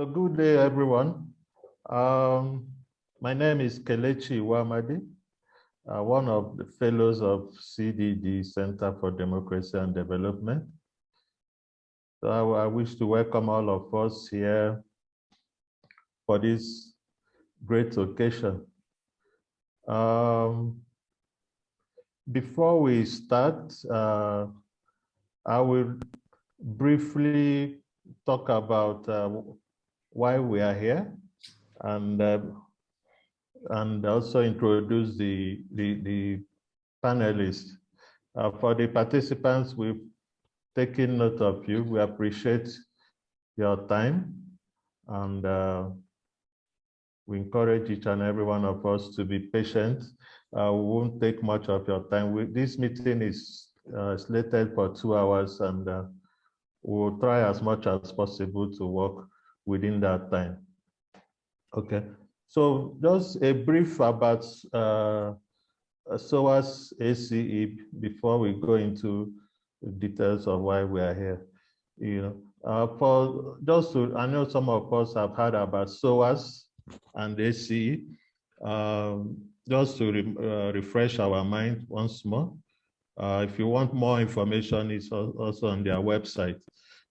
So good day, everyone. Um, my name is Kelechi Wamadi, uh, one of the fellows of CDD, Center for Democracy and Development. So I, I wish to welcome all of us here for this great occasion. Um, before we start, uh, I will briefly talk about uh, why we are here and uh, and also introduce the the, the panelists. Uh, for the participants, we've taken note of you. We appreciate your time and uh, we encourage each and every one of us to be patient. Uh, we won't take much of your time. We, this meeting is uh, slated for two hours and uh, we'll try as much as possible to work within that time. Okay, so just a brief about uh, SOAS ACE before we go into details of why we are here. You know, uh, for just to, I know some of us have heard about SOAS and ACE. Um, just to re, uh, refresh our mind once more. Uh, if you want more information, it's also on their website.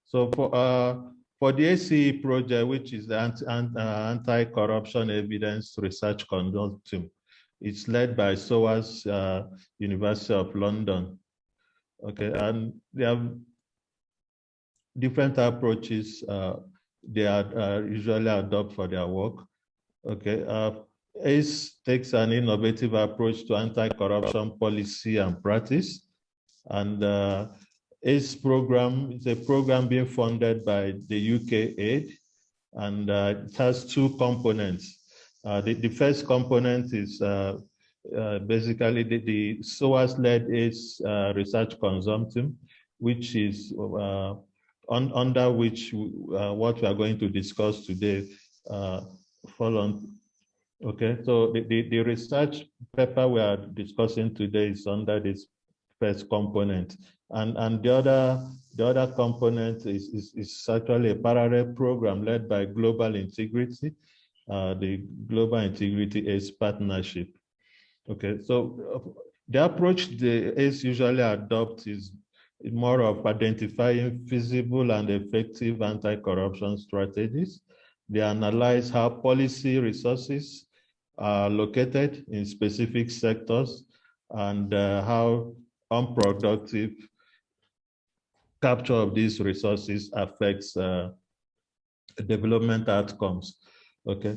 So for uh, for the ACE project, which is the uh, Anti-Corruption Evidence Research Consortium, it's led by SOAS uh, University of London. Okay, and they have different approaches uh, they are uh, usually adopt for their work. Okay, uh, ACE takes an innovative approach to anti-corruption policy and practice. And uh, ACE program is a program being funded by the UK aid, and uh, it has two components. Uh, the, the, first component is uh, uh, basically the, the SOAS-led ACE uh, research consortium, which is on, under which what we are going to discuss today fall on Okay, so the, the, the, research paper we are discussing today is under this first component. And, and the other the other component is, is, is actually a parallel program led by Global Integrity, uh, the Global Integrity ACE Partnership. Okay, so uh, the approach the ACE usually adopts is more of identifying feasible and effective anti-corruption strategies. They analyze how policy resources are located in specific sectors and uh, how unproductive capture of these resources affects uh, development outcomes. Okay,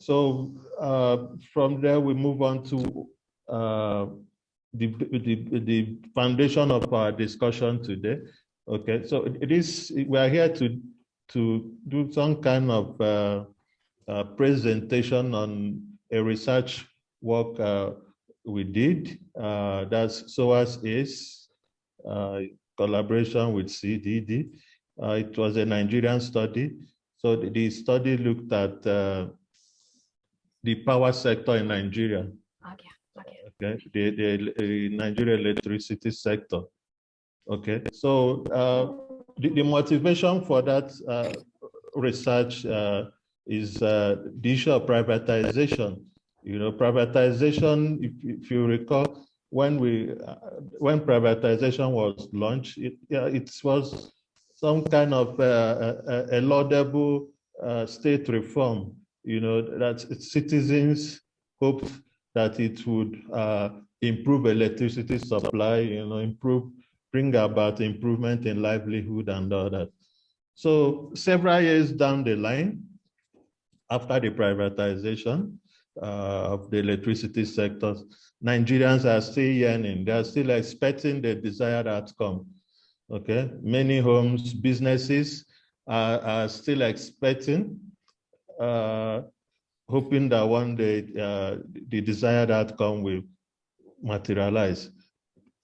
so uh, from there we move on to uh, the, the, the foundation of our discussion today. Okay, so it is we are here to to do some kind of uh, uh, presentation on a research work uh, we did. That's SOAS uh, collaboration with CDD. Uh, it was a Nigerian study. So the, the study looked at uh, the power sector in Nigeria. Okay, okay. okay. The, the, the Nigeria electricity sector. Okay, so uh, the, the motivation for that research is uh, the issue of privatization. You know, privatization, if, if you recall, when we uh, when privatization was launched, it, yeah, it was some kind of uh, a, a, laudable uh, state reform. You know, that citizens hoped that it would uh, improve electricity supply, you know, improve, bring about improvement in livelihood and all that. So several years down the line, after the privatization uh, of the electricity sector, Nigerians are still yearning. They are still expecting the desired outcome. Okay, many homes, businesses are, are still expecting, uh, hoping that one day uh, the desired outcome will materialize.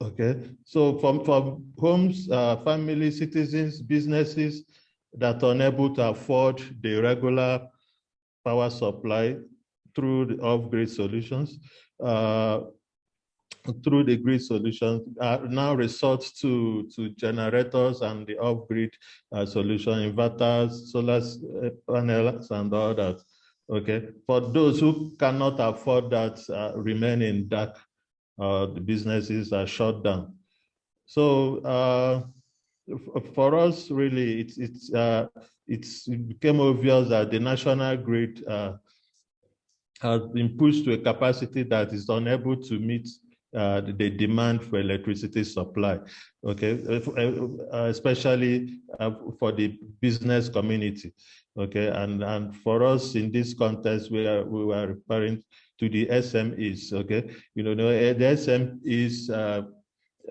Okay, so from, from homes, uh, family, citizens, businesses that are unable to afford the regular power supply through the off-grid solutions. Uh, through the grid solution uh, now resort to, to generators and the off-grid uh, solution, inverters, solar uh, panels, and that. Okay, for those who cannot afford that, uh, remain in dark, uh, the businesses are shut down. So uh, for us, really, it's it's uh, it's it became obvious that the national grid uh, has been pushed to a capacity that is unable to meet uh, the demand for electricity supply, okay, uh, especially uh, for the business community, okay, and and for us in this context, we are we were referring to the SMEs, okay, you know, the SMEs uh,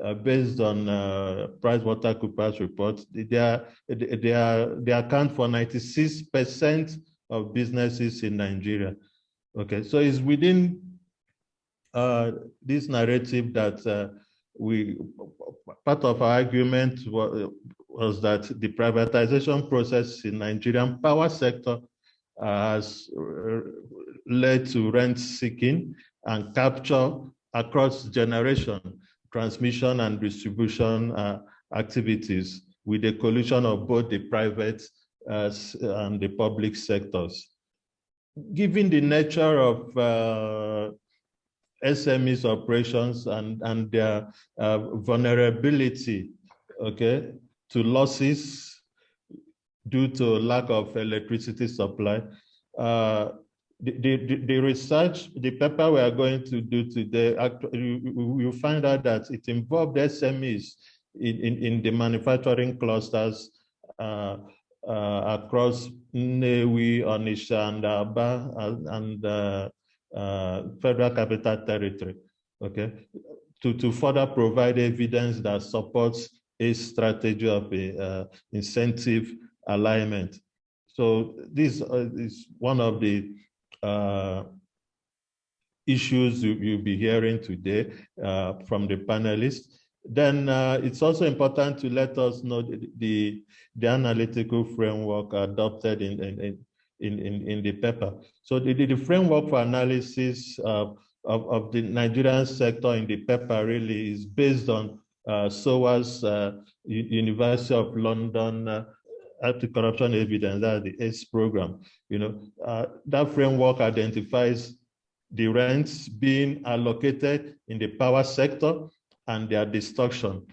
uh, based on uh, PricewaterhouseCoopers report, they are they are they account for 96 percent of businesses in Nigeria. Okay, so it's within uh, this narrative that uh, we, part of our argument was, was, that the privatization process in Nigerian power sector has led to rent seeking and capture across generation, transmission and distribution uh, activities with the collusion of both the private uh, and the public sectors. Given the nature of uh, SMEs operations and, and their uh, vulnerability, okay, to losses due to lack of electricity supply. Uh, the, the, the research, the paper we are going to do today, you find out that it involved SMEs in, in, in the manufacturing clusters uh, across Nnewi, Onitsha, and Aba, and, and uh, uh, federal capital territory, okay, to, to further provide evidence that supports a strategy of a, uh, incentive alignment. So this uh, is one of the uh, issues you, will be hearing today uh, from the panelists. Then uh, it's also important to let us know the, the, the analytical framework adopted in, in, in, in, in the paper. So the, the framework for analysis uh, of, of the Nigerian sector in the paper really is based on uh, SOAS uh, University of London uh, Anti-Corruption Evidence, that's the ACE program. You know, uh, that framework identifies the rents being allocated in the power sector and their destruction.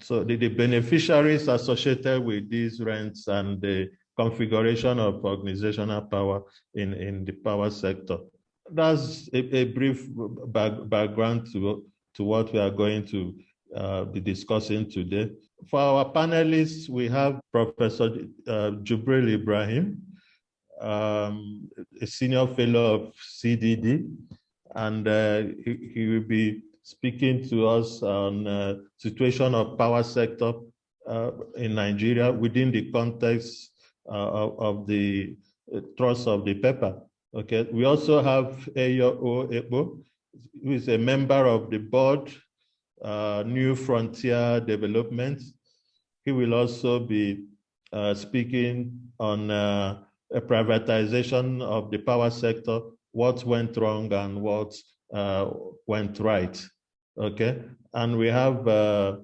So the, the beneficiaries associated with these rents and the configuration of organizational power in, in the power sector. That's a, a brief back, background to, to what we are going to uh, be discussing today. For our panelists, we have Professor uh, Jibrin Ibrahim, um, a senior fellow of CDD, and uh, he, he, will be speaking to us on uh, situation of power sector uh, in Nigeria within the context uh, of, of, the uh, trust of the paper. Okay, we also have Eyo Ekpo, who is a member of the board, uh, New Frontier Development. He will also be speaking on a privatization of the power sector, what went wrong and what went right. Okay, and we have uh,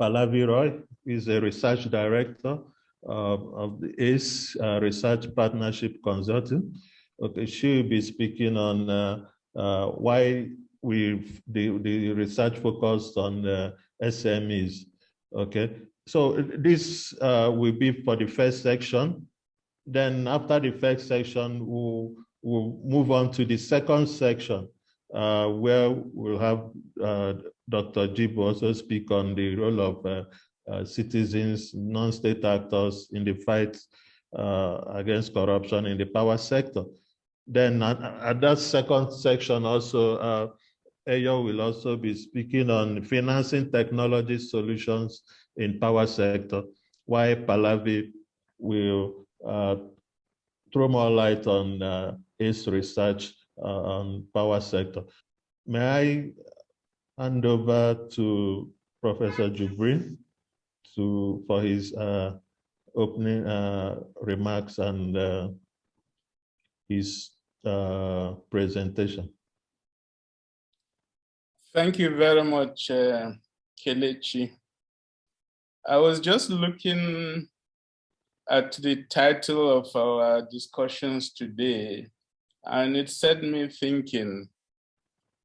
Pallavi Roy, is a research director of the ACE uh, Research Partnership Consulting. Okay, she will be speaking on uh, uh, why we the, the research focused on SMEs. Okay, so this will be for the first section. Then after the first section, we'll, we'll move on to the second section, uh, where we'll have uh, Dr. Jibo also speak on the role of uh, uh, citizens, non-state actors in the fight uh, against corruption in the power sector. Then at, at that second section also, uh, Eyo will also be speaking on financing technology solutions in power sector, why Pallavi will uh, throw more light on his research uh, on power sector. May I hand over to Professor Jibrin? to for his uh, opening uh, remarks and uh, his uh, presentation. Thank you very much, uh, Kelechi. I was just looking at the title of our discussions today, and it set me thinking.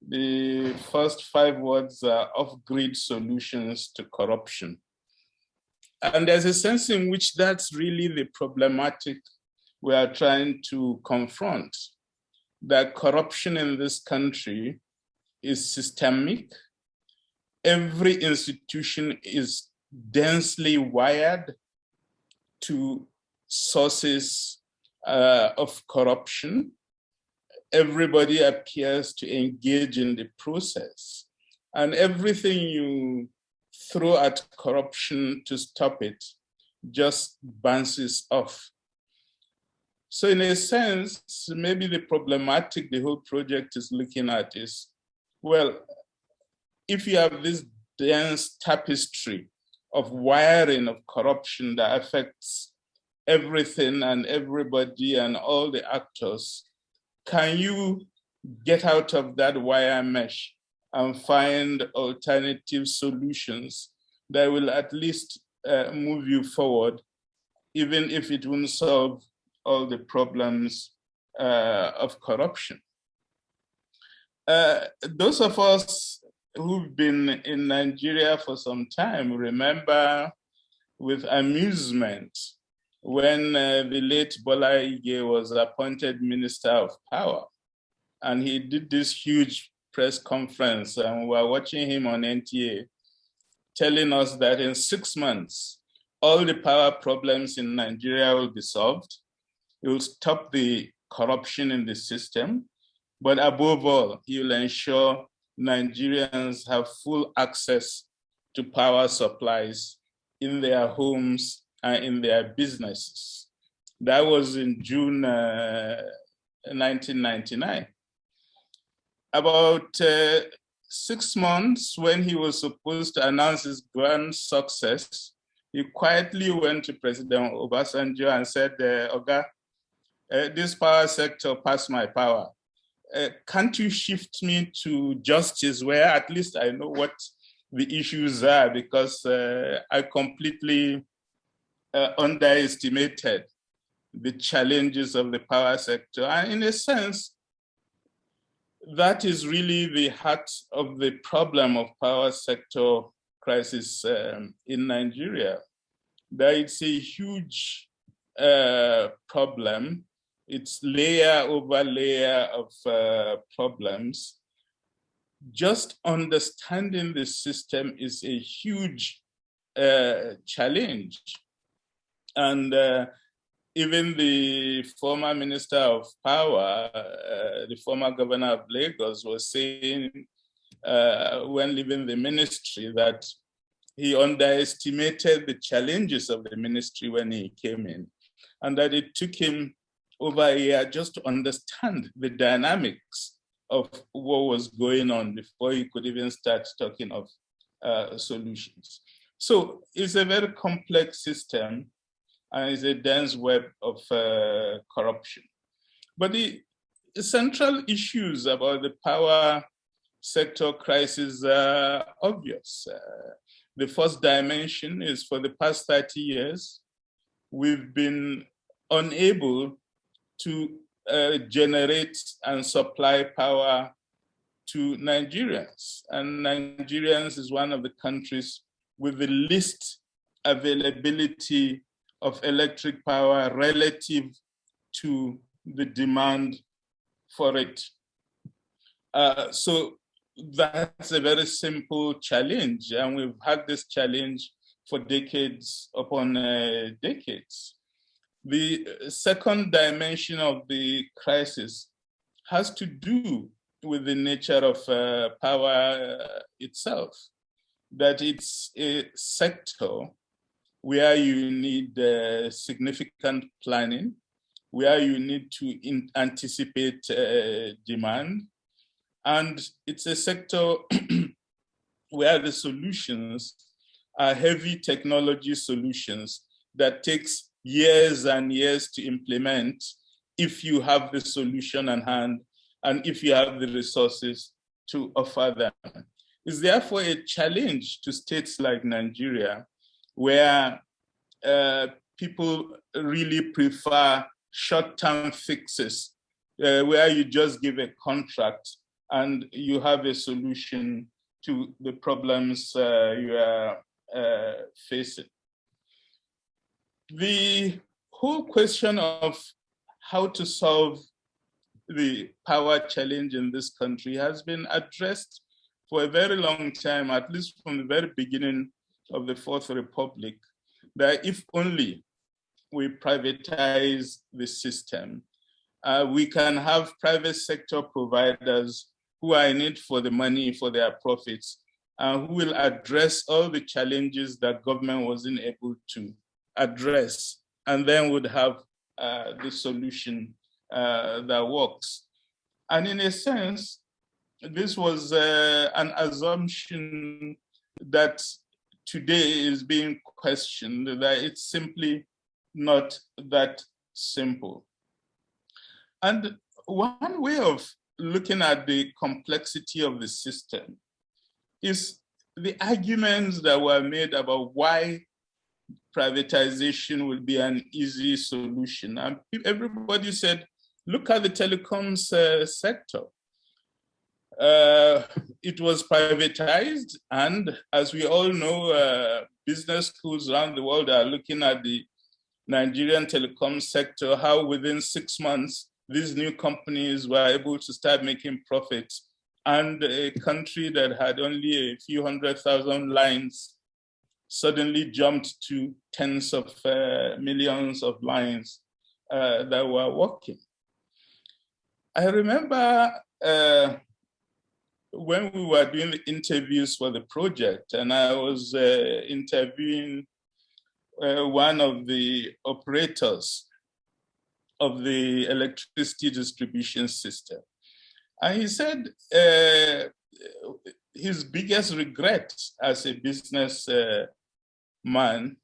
The first five words are off-grid solutions to corruption. And there's a sense in which that's really the problematic we are trying to confront. That corruption in this country is systemic. Every institution is densely wired to sources uh, of corruption. Everybody appears to engage in the process. And everything you throw at corruption to stop it just bounces off. So in a sense, maybe the problematic the whole project is looking at is, well, if you have this dense tapestry of wiring of corruption that affects everything and everybody and all the actors, can you get out of that wire mesh and find alternative solutions that will at least uh, move you forward, even if it won't solve all the problems uh, of corruption. Uh, those of us who've been in Nigeria for some time remember with amusement when uh, the late Bola Ige was appointed Minister of Power. And he did this huge press conference and we were watching him on NTA telling us that in six months, all the power problems in Nigeria will be solved. It will stop the corruption in the system. But above all, he will ensure Nigerians have full access to power supplies in their homes and in their businesses. That was in June uh, 1999. About uh, six months when he was supposed to announce his grand success, he quietly went to President Obasanjo and said, uh, Oga, uh, this power sector passed my power uh, can't you shift me to justice where at least I know what the issues are because uh, I completely uh, underestimated the challenges of the power sector. And in a sense, that is really the heart of the problem of power sector crisis um, in Nigeria. That it's a huge uh, problem it's layer over layer of uh, problems. Just understanding the system is a huge uh, challenge. And uh, even the former minister of power, uh, the former governor of Lagos was saying uh, when leaving the ministry that he underestimated the challenges of the ministry when he came in and that it took him over a year just to understand the dynamics of what was going on before he could even start talking of uh, solutions. So it's a very complex system and it's a dense web of uh, corruption. But the central issues about the power sector crisis are obvious. Uh, the first dimension is for the past 30 years, we've been unable to uh, generate and supply power to Nigerians. And Nigerians is one of the countries with the least availability of electric power relative to the demand for it. Uh, so that's a very simple challenge. And we've had this challenge for decades upon uh, decades. The second dimension of the crisis has to do with the nature of uh, power itself, that it's a sector where you need uh, significant planning, where you need to anticipate uh, demand, and it's a sector where the solutions are heavy technology solutions that takes years and years to implement if you have the solution on hand and if you have the resources to offer them. is therefore a challenge to states like Nigeria, where uh, people really prefer short-term fixes, uh, where you just give a contract and you have a solution to the problems uh, you are uh, facing. The whole question of how to solve the power challenge in this country has been addressed for a very long time, at least from the very beginning of the Fourth Republic, that if only we privatize the system, uh, we can have private sector providers who are in it for the money, for their profits, uh, who will address all the challenges that government wasn't able to address, and then would have uh, the solution uh, that works. And in a sense, this was uh, an assumption that today is being questioned, that it's simply not that simple. And one way of looking at the complexity of the system is the arguments that were made about why privatization will be an easy solution. And everybody said, look at the telecoms uh, sector. Uh, it was privatized, and as we all know, uh, business schools around the world are looking at the Nigerian telecom sector, how within six months these new companies were able to start making profits and a country that had only a few hundred thousand lines suddenly jumped to tens of uh, millions of lines uh, that were working. I remember uh, when we were doing the interviews for the project and I was uh, interviewing uh, one of the operators of the electricity distribution system. And he said uh, his biggest regret as a business uh, man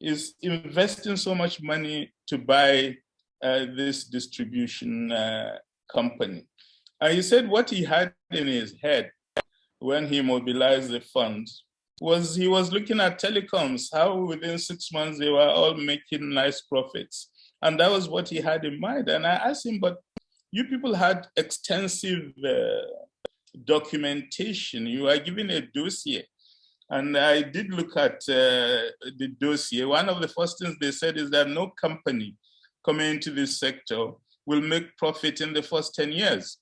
is investing so much money to buy uh, this distribution uh, company. And he said what he had in his head when he mobilized the funds was he was looking at telecoms, how within six months they were all making nice profits. And that was what he had in mind. And I asked him, but you people had extensive uh, documentation. You are given a dossier. And I did look at uh, the dossier. One of the first things they said is that no company coming into this sector will make profit in the first 10 years.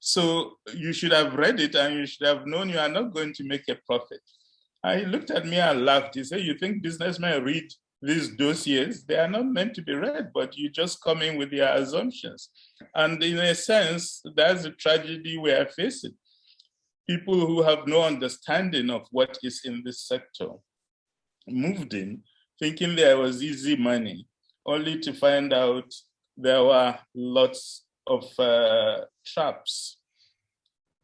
So you should have read it and you should have known you are not going to make a profit. He looked at me and laughed. He said, you think businessmen read these dossiers, they are not meant to be read, but you just come in with your assumptions. And in a sense, that's the tragedy we are facing. People who have no understanding of what is in this sector moved in thinking there was easy money, only to find out there were lots of uh, traps.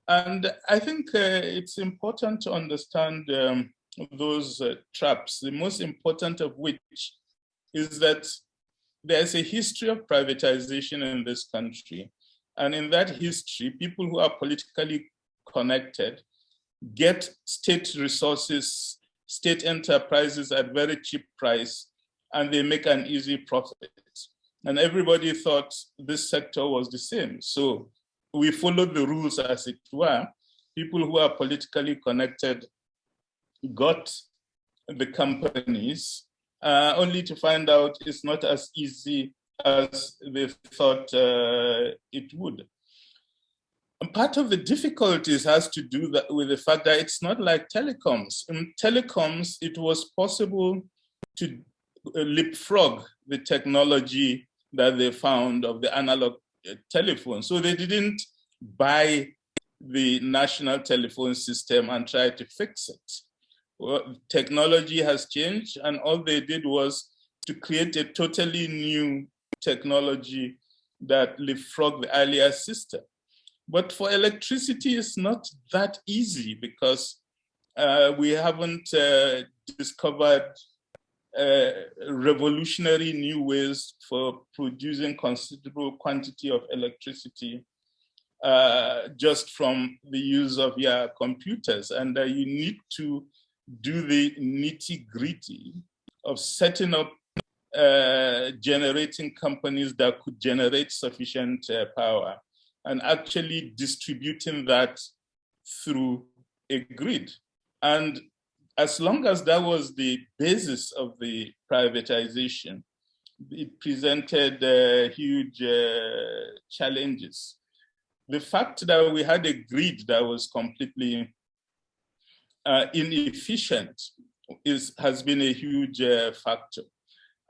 And I think uh, it's important to understand um, those uh, traps, the most important of which is that there's a history of privatization in this country. And in that history, people who are politically connected get state resources, state enterprises at very cheap price, and they make an easy profit. And everybody thought this sector was the same. So we followed the rules as it were. People who are politically connected got the companies, uh, only to find out it's not as easy as they thought uh, it would. And part of the difficulties has to do with the fact that it's not like telecoms. In telecoms, it was possible to uh, leapfrog the technology that they found of the analog uh, telephone. So they didn't buy the national telephone system and try to fix it well, technology has changed and all they did was to create a totally new technology that leapfrogged the earlier system. But for electricity, it's not that easy because uh, we haven't uh, discovered uh, revolutionary new ways for producing considerable quantity of electricity uh, just from the use of your computers. And uh, you need to do the nitty gritty of setting up uh, generating companies that could generate sufficient uh, power and actually distributing that through a grid. And as long as that was the basis of the privatization, it presented uh, huge uh, challenges. The fact that we had a grid that was completely uh, inefficient is, has been a huge uh, factor.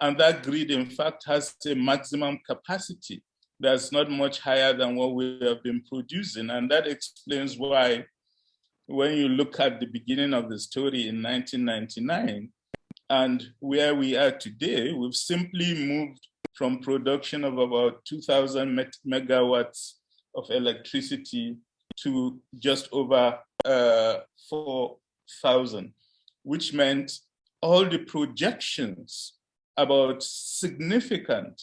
And that grid, in fact, has a maximum capacity that's not much higher than what we have been producing. And that explains why, when you look at the beginning of the story in 1999 and where we are today, we've simply moved from production of about 2,000 megawatts of electricity to just over uh, 4,000, which meant all the projections about significant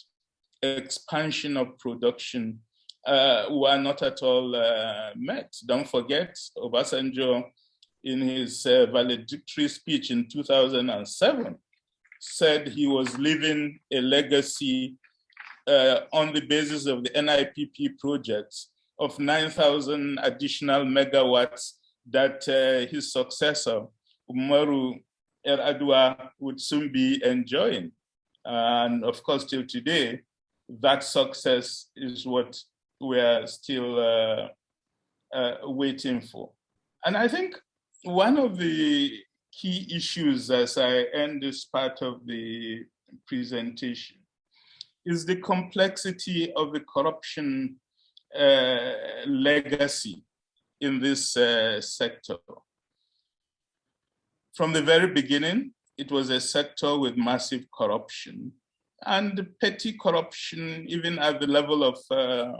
expansion of production uh, were not at all uh, met. Don't forget, Obasanjo, in his uh, valedictory speech in 2007, said he was leaving a legacy uh, on the basis of the NIPP projects of 9,000 additional megawatts that uh, his successor, Umaru Yar'Adua, would soon be enjoying. And of course, till today, that success is what we're still uh, uh, waiting for. And I think one of the key issues as I end this part of the presentation is the complexity of the corruption uh, legacy in this uh, sector. From the very beginning, it was a sector with massive corruption and petty corruption, even at the level of uh,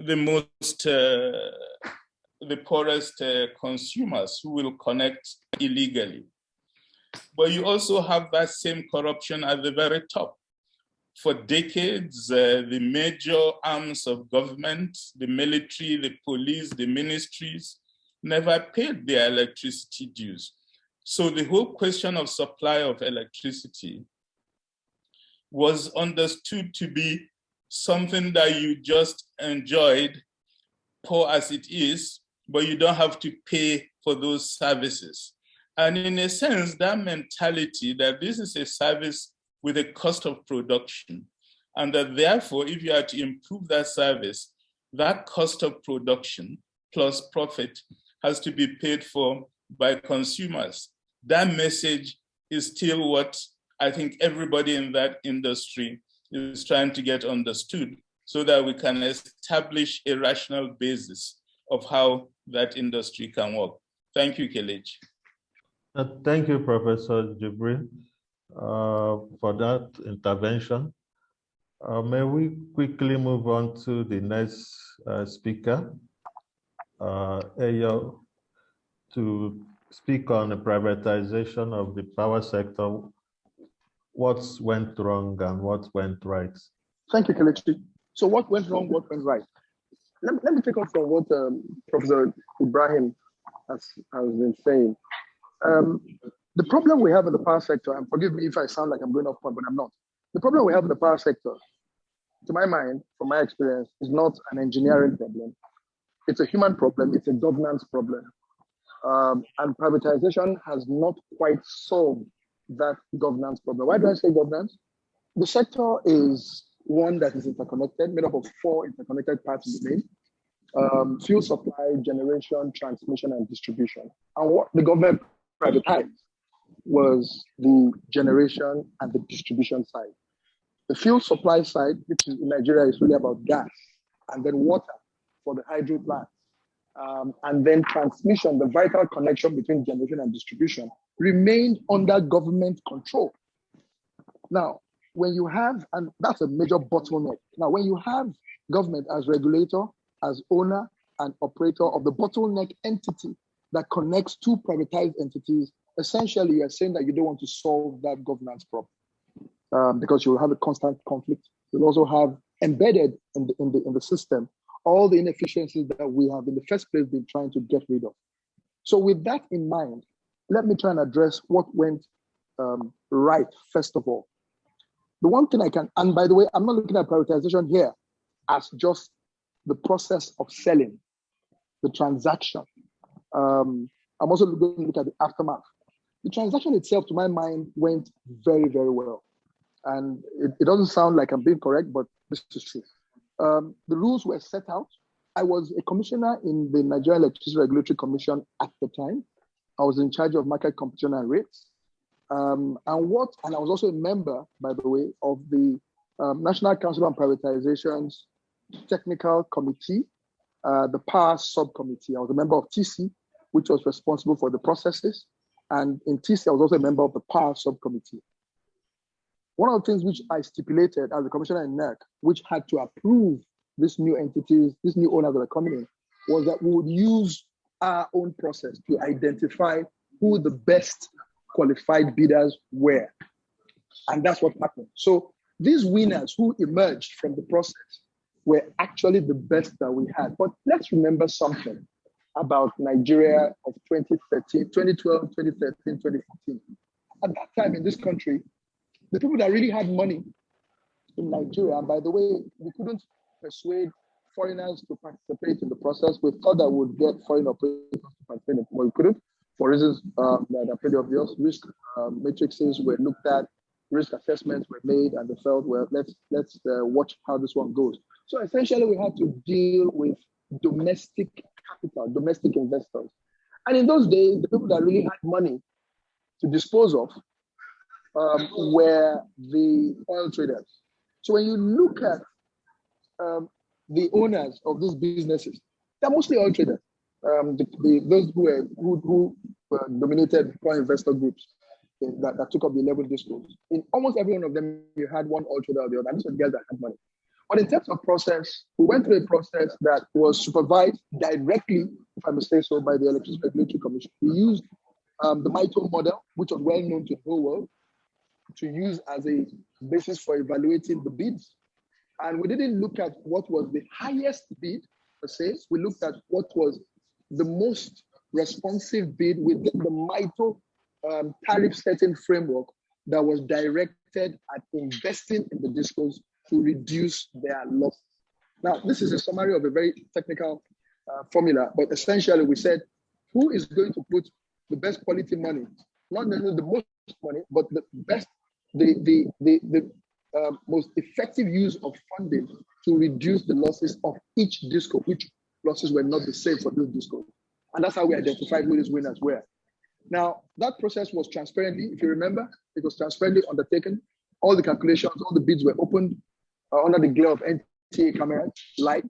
the most, uh, the poorest uh, consumers who will connect illegally. But you also have that same corruption at the very top. For decades, uh, the major arms of government, the military, the police, the ministries, never paid their electricity dues. So the whole question of supply of electricity was understood to be something that you just enjoyed, poor as it is, but you don't have to pay for those services. And in a sense, that mentality that this is a service with a cost of production, and that therefore, if you are to improve that service, that cost of production plus profit has to be paid for by consumers that message is still what I think everybody in that industry is trying to get understood so that we can establish a rational basis of how that industry can work. Thank you, Kelechi. Uh, thank you, Professor Jibrin, uh, for that intervention. Uh, may we quickly move on to the next uh, speaker, uh, Ayo, to speak on the privatization of the power sector, what went wrong and what went right? Thank you, Kelechi. So what went wrong, what went right? Let me, let me take off from what um, Professor Ibrahim has, has been saying. Um, the problem we have in the power sector, and forgive me if I sound like I'm going off point, but I'm not. The problem we have in the power sector, to my mind, from my experience, is not an engineering problem. It's a human problem, it's a governance problem um, and privatization has not quite solved that governance problem. Why do I say governance? The sector is one that is interconnected, made up of four interconnected parts of the main. Um, fuel supply, generation, transmission, and distribution. And what the government privatized was the generation and the distribution side. The fuel supply side, which is in Nigeria is really about gas, and then water for the hydro plants um, and then transmission, the vital connection between generation and distribution, remained under government control. Now, when you have, and that's a major bottleneck. Now, when you have government as regulator, as owner and operator of the bottleneck entity that connects two privatized entities, essentially you're saying that you don't want to solve that governance problem um, because you'll have a constant conflict. You'll also have embedded in the, in the, in the system all the inefficiencies that we have in the first place been trying to get rid of. So with that in mind, let me try and address what went um, right, first of all. The one thing I can, and by the way, I'm not looking at prioritization here as just the process of selling, the transaction. Um, I'm also going to look at the aftermath. The transaction itself, to my mind, went very, very well. And it, it doesn't sound like I'm being correct, but this is true. Um, the rules were set out. I was a commissioner in the Nigeria Electricity Regulatory Commission at the time. I was in charge of market competition and rates. Um, and what, and I was also a member, by the way, of the um, National Council on Privatization's technical committee, uh, the power subcommittee. I was a member of TC, which was responsible for the processes. And in TC, I was also a member of the power subcommittee. One of the things which I stipulated as a commissioner in NERC, which had to approve these new entities, these new owners that are coming in, was that we would use our own process to identify who the best qualified bidders were. And that's what happened. So these winners who emerged from the process were actually the best that we had. But let's remember something about Nigeria of 2013, 2012, 2013, 2014. At that time in this country, the people that really had money in Nigeria, and by the way, we couldn't persuade foreigners to participate in the process. We thought that would get foreign operators to participate, but we couldn't for reasons um, that are pretty obvious. Risk um, matrices were looked at, risk assessments were made, and they felt, well, let's let's uh, watch how this one goes. So essentially, we had to deal with domestic capital, domestic investors. And in those days, the people that really had money to dispose of um, were the oil traders. So when you look at um, the owners of these businesses, they're mostly oil traders. Um, the, the, those who were who, who were dominated core investor groups that, that took up the 11 discos. In almost every one of them, you had one oil trader or the other. These were the guys that had money. But in terms of process, we went through a process that was supervised directly, if I may say so, by the Electricity Regulatory Commission. We used um, the MYTO model, which was well known to the whole world to use as a basis for evaluating the bids. And we didn't look at what was the highest bid per se. We looked at what was the most responsive bid within the MYTO um, tariff setting framework that was directed at investing in the discos to reduce their loss. Now, this is a summary of a very technical uh, formula, but essentially we said, who is going to put the best quality money, not necessarily the most money, but the best the, the, the, the uh, most effective use of funding to reduce the losses of each disco, which losses were not the same for those discos. And that's how we identified who these winners were. Now, that process was transparently, if you remember, it was transparently undertaken. All the calculations, all the bids were opened uh, under the glare of NTA cameras, light.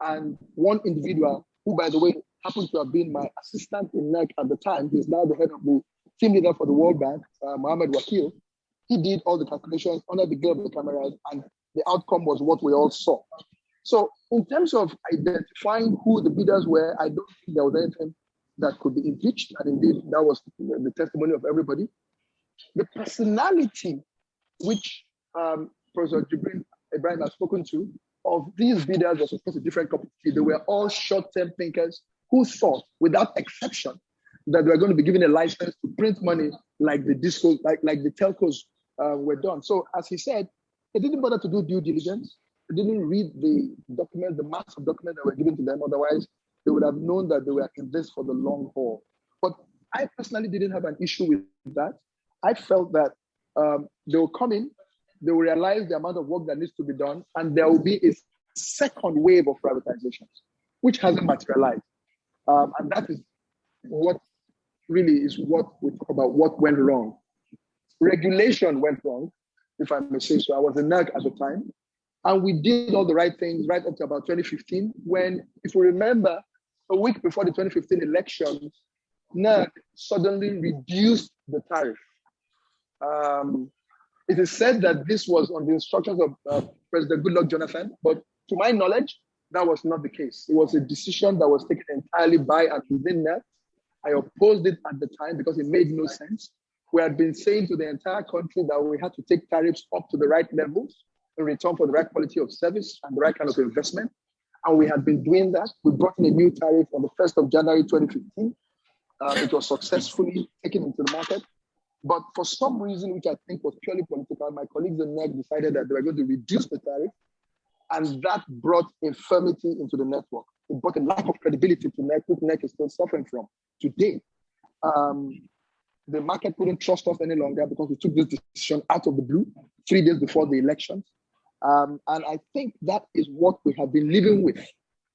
And one individual, who, by the way, happens to have been my assistant in NERC at the time, he's now the head of the team leader for the World Bank, uh, Mohammed Wakil, he did all the calculations under the glare of the cameras, and the outcome was what we all saw. So, in terms of identifying who the bidders were, I don't think there was anything that could be impeached, and indeed, that was the testimony of everybody. The personality, which um, Professor Jibrin Ibrahim has spoken to, of these bidders was of course a different cup. They were all short-term thinkers who thought, without exception, that they were going to be given a license to print money like the disco, like, like the telcos uh, were done. So as he said, they didn't bother to do due diligence. They didn't read the document, the mass of documents that were given to them. Otherwise, they would have known that they were in this for the long haul. But I personally didn't have an issue with that. I felt that um, they will come in, they will realize the amount of work that needs to be done, and there will be a second wave of privatizations, which hasn't materialized. Um, and that is what really is what we talk about what went wrong regulation went wrong, if I may say so. I was a NERC at the time. And we did all the right things right up to about 2015, when, if you remember, a week before the 2015 elections, NERC suddenly reduced the tariff. Um, it is said that this was on the instructions of uh, President Goodluck Jonathan, but to my knowledge, that was not the case. It was a decision that was taken entirely by and within NERC. I opposed it at the time because it made no sense we had been saying to the entire country that we had to take tariffs up to the right levels in return for the right quality of service and the right kind of investment. And we had been doing that. We brought in a new tariff on the 1st of January 2015. Uh, it was successfully taken into the market. But for some reason, which I think was purely political, my colleagues in NERC decided that they were going to reduce the tariff. And that brought infirmity into the network. It brought a lack of credibility to NERC, which NERC is still suffering from today. Um, the market couldn't trust us any longer because we took this decision out of the blue three days before the elections. Um, and I think that is what we have been living with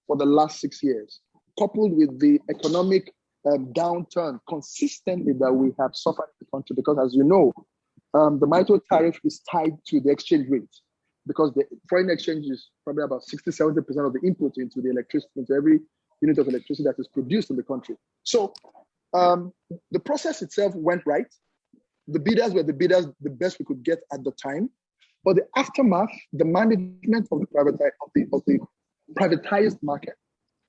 for the last six years, coupled with the economic um, downturn consistently that we have suffered in the country. Because as you know, um, the MYTO tariff is tied to the exchange rate because the foreign exchange is probably about 60, 70% of the input into the electricity, into every unit of electricity that is produced in the country. So um, the process itself went right. The bidders were the bidders, the best we could get at the time. But the aftermath, the management of the, privatized, of the, of the privatized market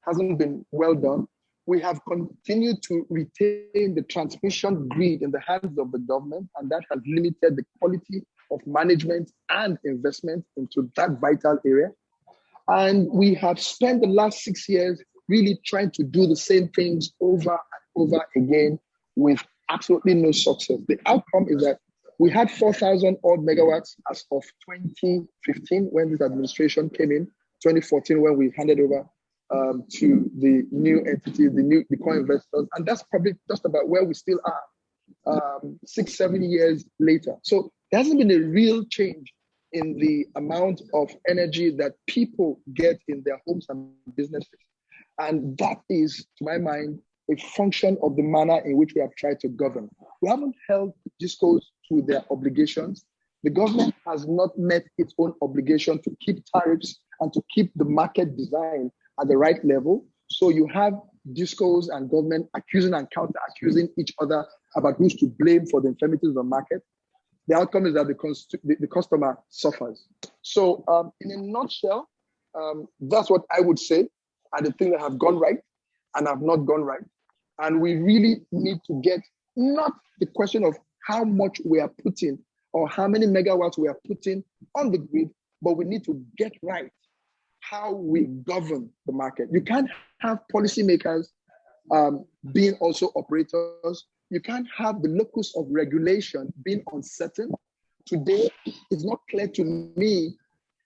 hasn't been well done. We have continued to retain the transmission grid in the hands of the government, and that has limited the quality of management and investment into that vital area. And we have spent the last six years really trying to do the same things over over again with absolutely no success. The outcome is that we had 4,000 odd megawatts as of 2015 when this administration came in, 2014 when we handed over um, to the new entity, the new the core investors, and that's probably just about where we still are um, six, seven years later. So there hasn't been a real change in the amount of energy that people get in their homes and businesses. And that is, to my mind, a function of the manner in which we have tried to govern. We haven't held discos to their obligations. The government has not met its own obligation to keep tariffs and to keep the market design at the right level. So you have discos and government accusing and counter accusing each other about who's to blame for the infirmities of the market. The outcome is that the, the, the customer suffers. So, um, in a nutshell, um, that's what I would say are the things that have gone right and have not gone right. And we really need to get not the question of how much we are putting or how many megawatts we are putting on the grid, but we need to get right how we govern the market. You can't have policymakers um, being also operators. You can't have the locus of regulation being uncertain. Today, it's not clear to me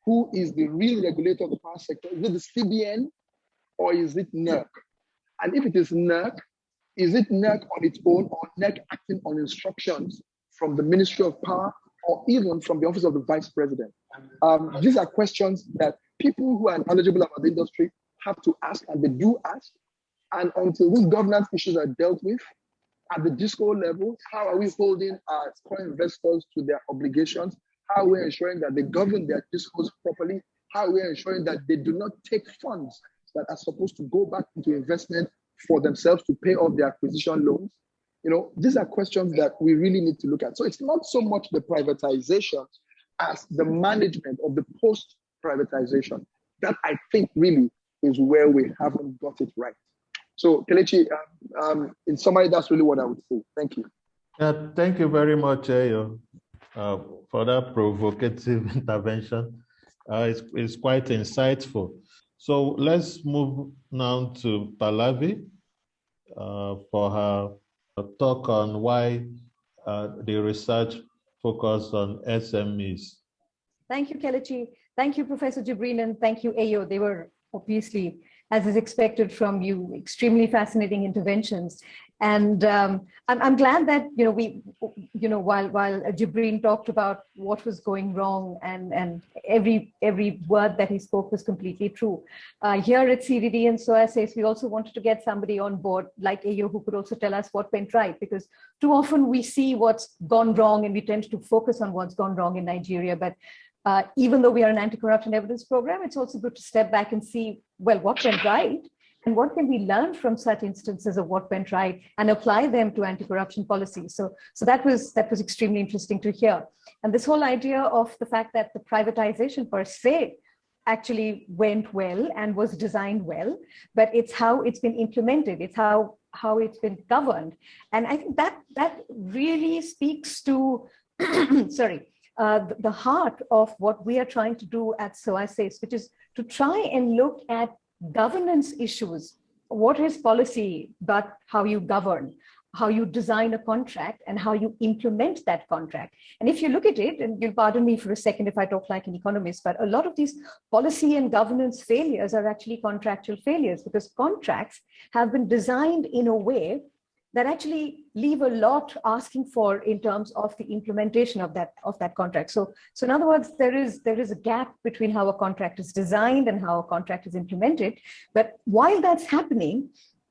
who is the real regulator of the power sector. Is it the CBN or is it NERC? And if it is NERC, is it NERC on its own or NERC acting on instructions from the Ministry of Power or even from the Office of the Vice President? Um, these are questions that people who are knowledgeable about the industry have to ask, and they do ask. And until these governance issues are dealt with at the DisCo level, how are we holding our core investors to their obligations? How are we ensuring that they govern their DisCos properly? How are we ensuring that they do not take funds that are supposed to go back into investment for themselves to pay off their acquisition loans? You know, these are questions that we really need to look at. So it's not so much the privatization as the management of the post privatization. That I think really is where we haven't got it right. So Kelechi, um, um, in summary, that's really what I would say. Thank you. Yeah, thank you very much, Eyo, uh, for that provocative intervention. Uh, it's, it's quite insightful. So let's move now to Pallavi uh, for her talk on why uh, the research focused on SMEs. Thank you, Kelechi. Thank you, Professor Jibrin, and thank you, Eyo. They were obviously, as is expected from you, extremely fascinating interventions. And um, I'm, I'm glad that, you know, we, you know, while, while Jibrin talked about what was going wrong and, and every, every word that he spoke was completely true. Uh, here at CDD and SOAS ACE, we also wanted to get somebody on board like Eyo who could also tell us what went right, because too often we see what's gone wrong and we tend to focus on what's gone wrong in Nigeria, but uh, even though we are an anti-corruption evidence program, it's also good to step back and see, well, what went right and what can we learn from such instances of what went right and apply them to anti-corruption policies. So, so that was that was extremely interesting to hear. And this whole idea of the fact that the privatization per se actually went well and was designed well, but it's how it's been implemented. It's how how it's been governed. And I think that that really speaks to, sorry, uh, the, heart of what we are trying to do at SOAS ACE, which is to try and look at governance issues. What is policy, but how you govern? how you design a contract and how you implement that contract. And if you look at it, and you'll pardon me for a second if I talk like an economist, but a lot of these policy and governance failures are actually contractual failures because contracts have been designed in a way that actually leave a lot asking for in terms of the implementation of that of that contract. So, so in other words, there is there is a gap between how a contract is designed and how a contract is implemented. But while that's happening,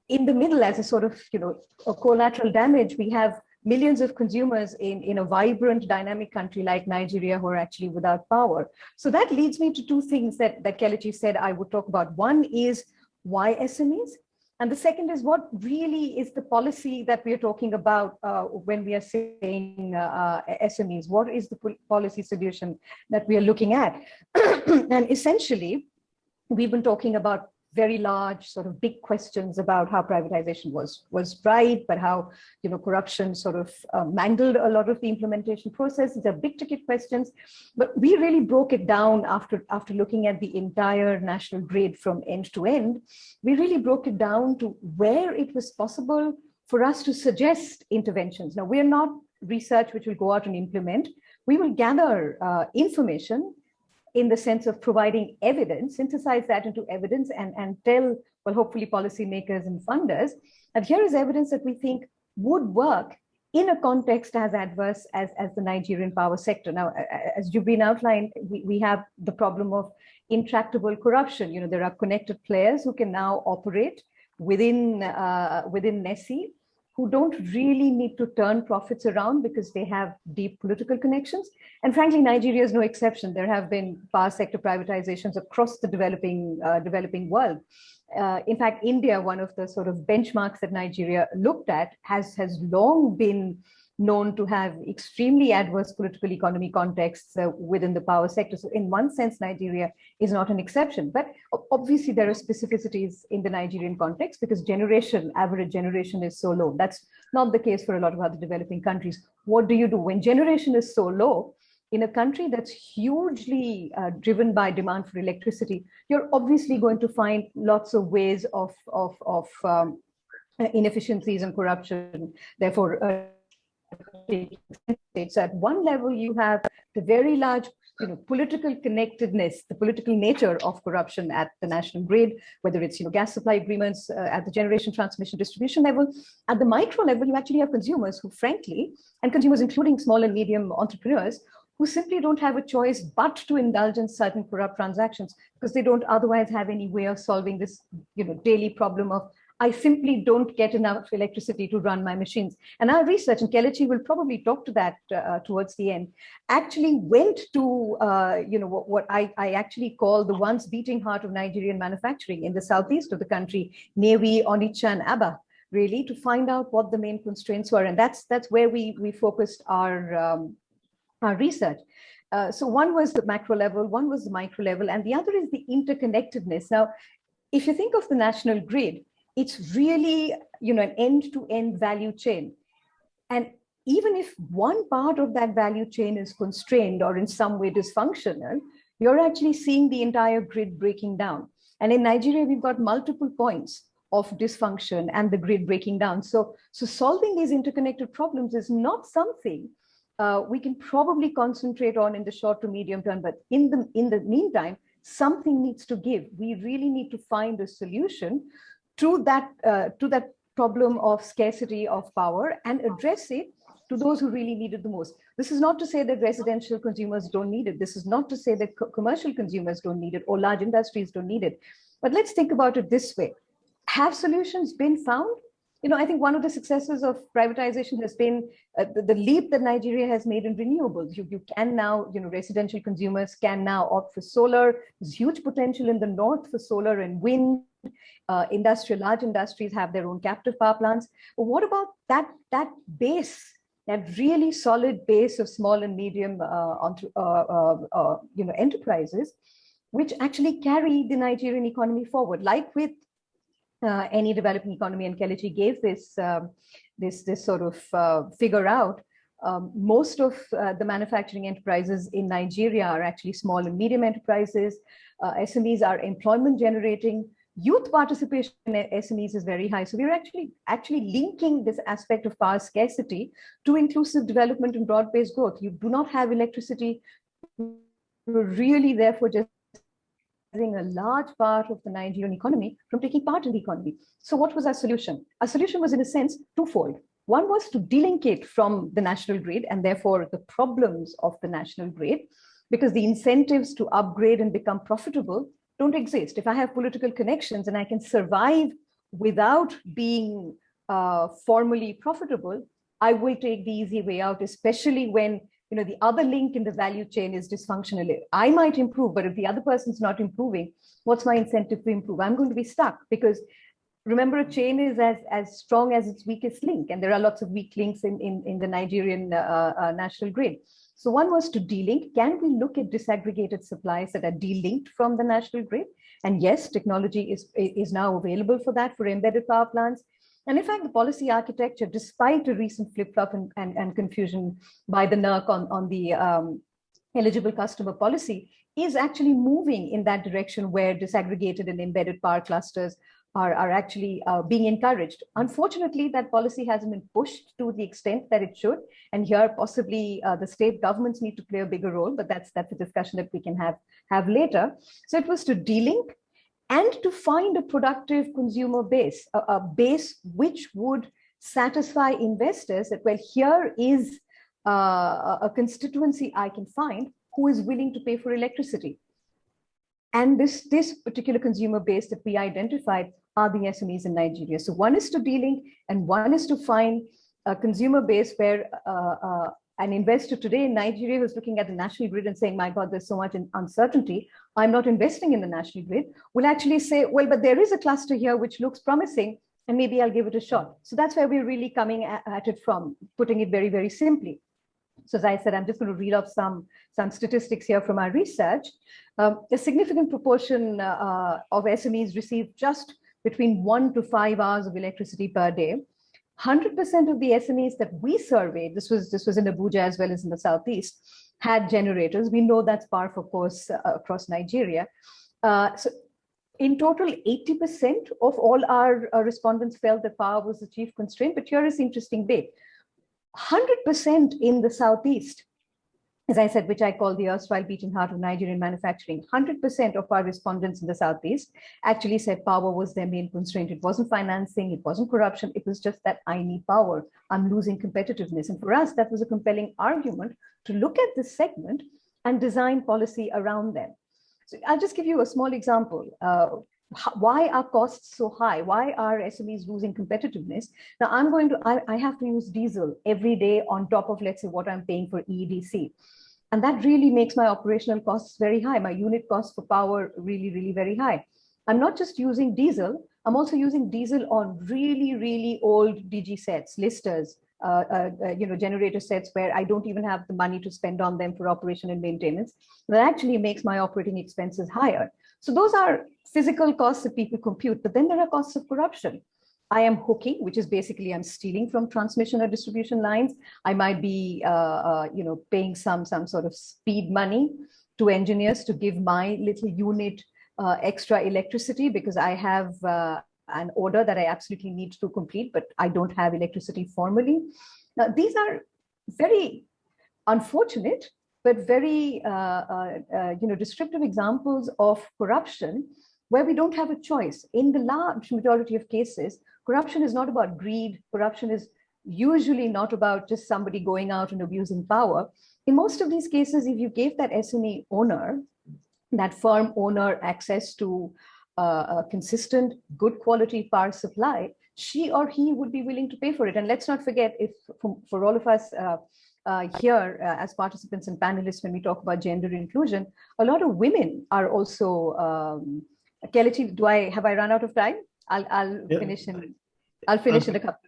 in the middle as a sort of, you know, a collateral damage, we have millions of consumers in, in a vibrant, dynamic country like Nigeria who are actually without power. So that leads me to two things that, that Kelechi said I would talk about. One is why SMEs? And the second is what really is the policy that we are talking about uh, when we are saying uh, uh SMEs? What is the policy solution that we are looking at? and essentially, we've been talking about very large sort of big questions about how privatization was was right, but how you know corruption sort of uh, mangled a lot of the implementation process. These are big ticket questions, but we really broke it down after after looking at the entire national grid from end to end. We really broke it down to where it was possible for us to suggest interventions. Now we're not research which will go out and implement. We will gather uh, information in the sense of providing evidence, synthesize that into evidence and, and tell, well, hopefully policymakers and funders, that here is evidence that we think would work in a context as adverse as, as the Nigerian power sector. Now, as you've been outlined, we, we have the problem of intractable corruption. You know, there are connected players who can now operate within, uh, within NESI who don't really need to turn profits around because they have deep political connections. And frankly, Nigeria is no exception. There have been power sector privatizations across the developing, uh, developing world. Uh, in fact, India, one of the sort of benchmarks that Nigeria looked at, has, has long been known to have extremely adverse political economy contexts uh, within the power sector. So in one sense, Nigeria is not an exception, but obviously there are specificities in the Nigerian context because generation, average generation is so low. That's not the case for a lot of other developing countries. What do you do when generation is so low? In a country that's hugely uh, driven by demand for electricity, you're obviously going to find lots of ways of, of, of um, inefficiencies and corruption. Therefore, uh, so at one level, you have the very large you know, political connectedness, the political nature of corruption at the national grid, whether it's you know, gas supply agreements uh, at the generation, transmission, distribution level. At the micro level, you actually have consumers who frankly, and consumers including small and medium entrepreneurs, who simply don't have a choice but to indulge in certain corrupt transactions because they don't otherwise have any way of solving this you know, daily problem of I simply don't get enough electricity to run my machines. And our research, and Kelechi will probably talk to that uh, towards the end, actually went to, uh, you know, what, what I, I, actually call the once beating heart of Nigerian manufacturing in the southeast of the country, Nnewi, Onitsha, and Aba, really to find out what the main constraints were. And that's, that's where we, we focused our, um, our research. Uh, so one was the macro level, one was the micro level, and the other is the interconnectedness. Now, if you think of the national grid, it's really, you know, an end-to-end -end value chain. And even if one part of that value chain is constrained or in some way dysfunctional, you're actually seeing the entire grid breaking down. And in Nigeria, we've got multiple points of dysfunction and the grid breaking down. So, so solving these interconnected problems is not something uh, we can probably concentrate on in the short to medium term, but in the, in the meantime, something needs to give. We really need to find a solution to that, uh, to that problem of scarcity of power and address it to those who really need it the most. This is not to say that residential consumers don't need it. This is not to say that co commercial consumers don't need it or large industries don't need it. But let's think about it this way. Have solutions been found? You know, I think one of the successes of privatization has been uh, the, the, leap that Nigeria has made in renewables. You, you can now, you know, residential consumers can now opt for solar. There's huge potential in the north for solar and wind uh, industrial, large industries have their own captive power plants. But what about that, that base, that really solid base of small and medium uh, uh, uh, uh, you know, enterprises, which actually carry the Nigerian economy forward, like with any developing economy, and Kelechi gave this, um, this, this sort of figure out, Um, most of uh, the manufacturing enterprises in Nigeria are actually small and medium enterprises. Uh, SMEs are employment generating. Youth participation in SMEs is very high. So we're actually actually linking this aspect of power scarcity to inclusive development and broad-based growth. You do not have electricity, you're really therefore just a large part of the Nigerian economy from taking part in the economy. So what was our solution? Our solution was in a sense twofold. One was to delink it from the national grid and therefore the problems of the national grid because the incentives to upgrade and become profitable don't exist. If I have political connections and I can survive without being uh, formally profitable, I will take the easy way out, especially when you know the other link in the value chain is dysfunctional. I might improve, but if the other person's not improving, what's my incentive to improve? I'm going to be stuck because remember a chain is as, as strong as its weakest link. And there are lots of weak links in, in, in the Nigerian uh, uh, national grid. So one was to delink. Can we look at disaggregated supplies that are delinked from the national grid? And yes, technology is, is now available for that for embedded power plants. And in fact, the policy architecture, despite a recent flip-flop and, and, and, confusion by the NERC on, on the um, eligible customer policy, is actually moving in that direction where disaggregated and embedded power clusters are, are actually uh, being encouraged. Unfortunately, that policy hasn't been pushed to the extent that it should. And here possibly uh, the state governments need to play a bigger role, but that's, that's a discussion that we can have, have later. So it was to delink and to find a productive consumer base, a, a base which would satisfy investors that, well, here is uh, a constituency I can find who is willing to pay for electricity. And this, this particular consumer base that we identified are the SMEs in Nigeria. So one is to delink and one is to find a consumer base where uh, uh, an investor today in Nigeria who's looking at the national grid and saying, my God, there's so much uncertainty, I'm not investing in the national grid, will actually say, well, but there is a cluster here which looks promising and maybe I'll give it a shot. So that's where we're really coming at it from, putting it very, very simply. So as I said, I'm just going to read off some, some statistics here from our research. Um, a significant proportion uh, of SMEs receive just between one to five hours of electricity per day. 100% of the SMEs that we surveyed, this was, this was in Abuja as well as in the Southeast, had generators. We know that's par for course uh, across Nigeria. Uh, so in total, 80% of all our, our, respondents felt that power was the chief constraint, but here is interesting bit. 100% in the Southeast as I said, which I call the erstwhile beating heart of Nigerian manufacturing, 100% of our respondents in the Southeast actually said power was their main constraint. It wasn't financing, it wasn't corruption, it was just that I need power, I'm losing competitiveness. And for us, that was a compelling argument to look at this segment and design policy around them. So I'll just give you a small example. Uh, why are costs so high? Why are SMEs losing competitiveness? Now I'm going to, I, I, have to use diesel every day on top of, let's say, what I'm paying for EDC. And that really makes my operational costs very high. My unit cost for power really, really very high. I'm not just using diesel, I'm also using diesel on really, really old DG sets, listers, uh, uh, uh, you know, generator sets where I don't even have the money to spend on them for operation and maintenance. That actually makes my operating expenses higher. So those are physical costs that people compute, but then there are costs of corruption. I am hooking, which is basically I'm stealing from transmission or distribution lines. I might be, uh, uh, you know, paying some some sort of speed money to engineers to give my little unit uh, extra electricity because I have uh, an order that I absolutely need to complete, but I don't have electricity formally. Now, these are very unfortunate, but very, uh, uh, you know, descriptive examples of corruption where we don't have a choice. In the large majority of cases, corruption is not about greed. Corruption is usually not about just somebody going out and abusing power. In most of these cases, if you gave that SME owner, that firm owner access to uh, a consistent, good quality power supply, she or he would be willing to pay for it. And let's not forget, if for, for all of us uh, uh, here uh, as participants and panelists, when we talk about gender inclusion, a lot of women are also, um, Kelechi, do I, have I run out of time? I'll, I'll yeah. finish in, I'll finish okay. in a couple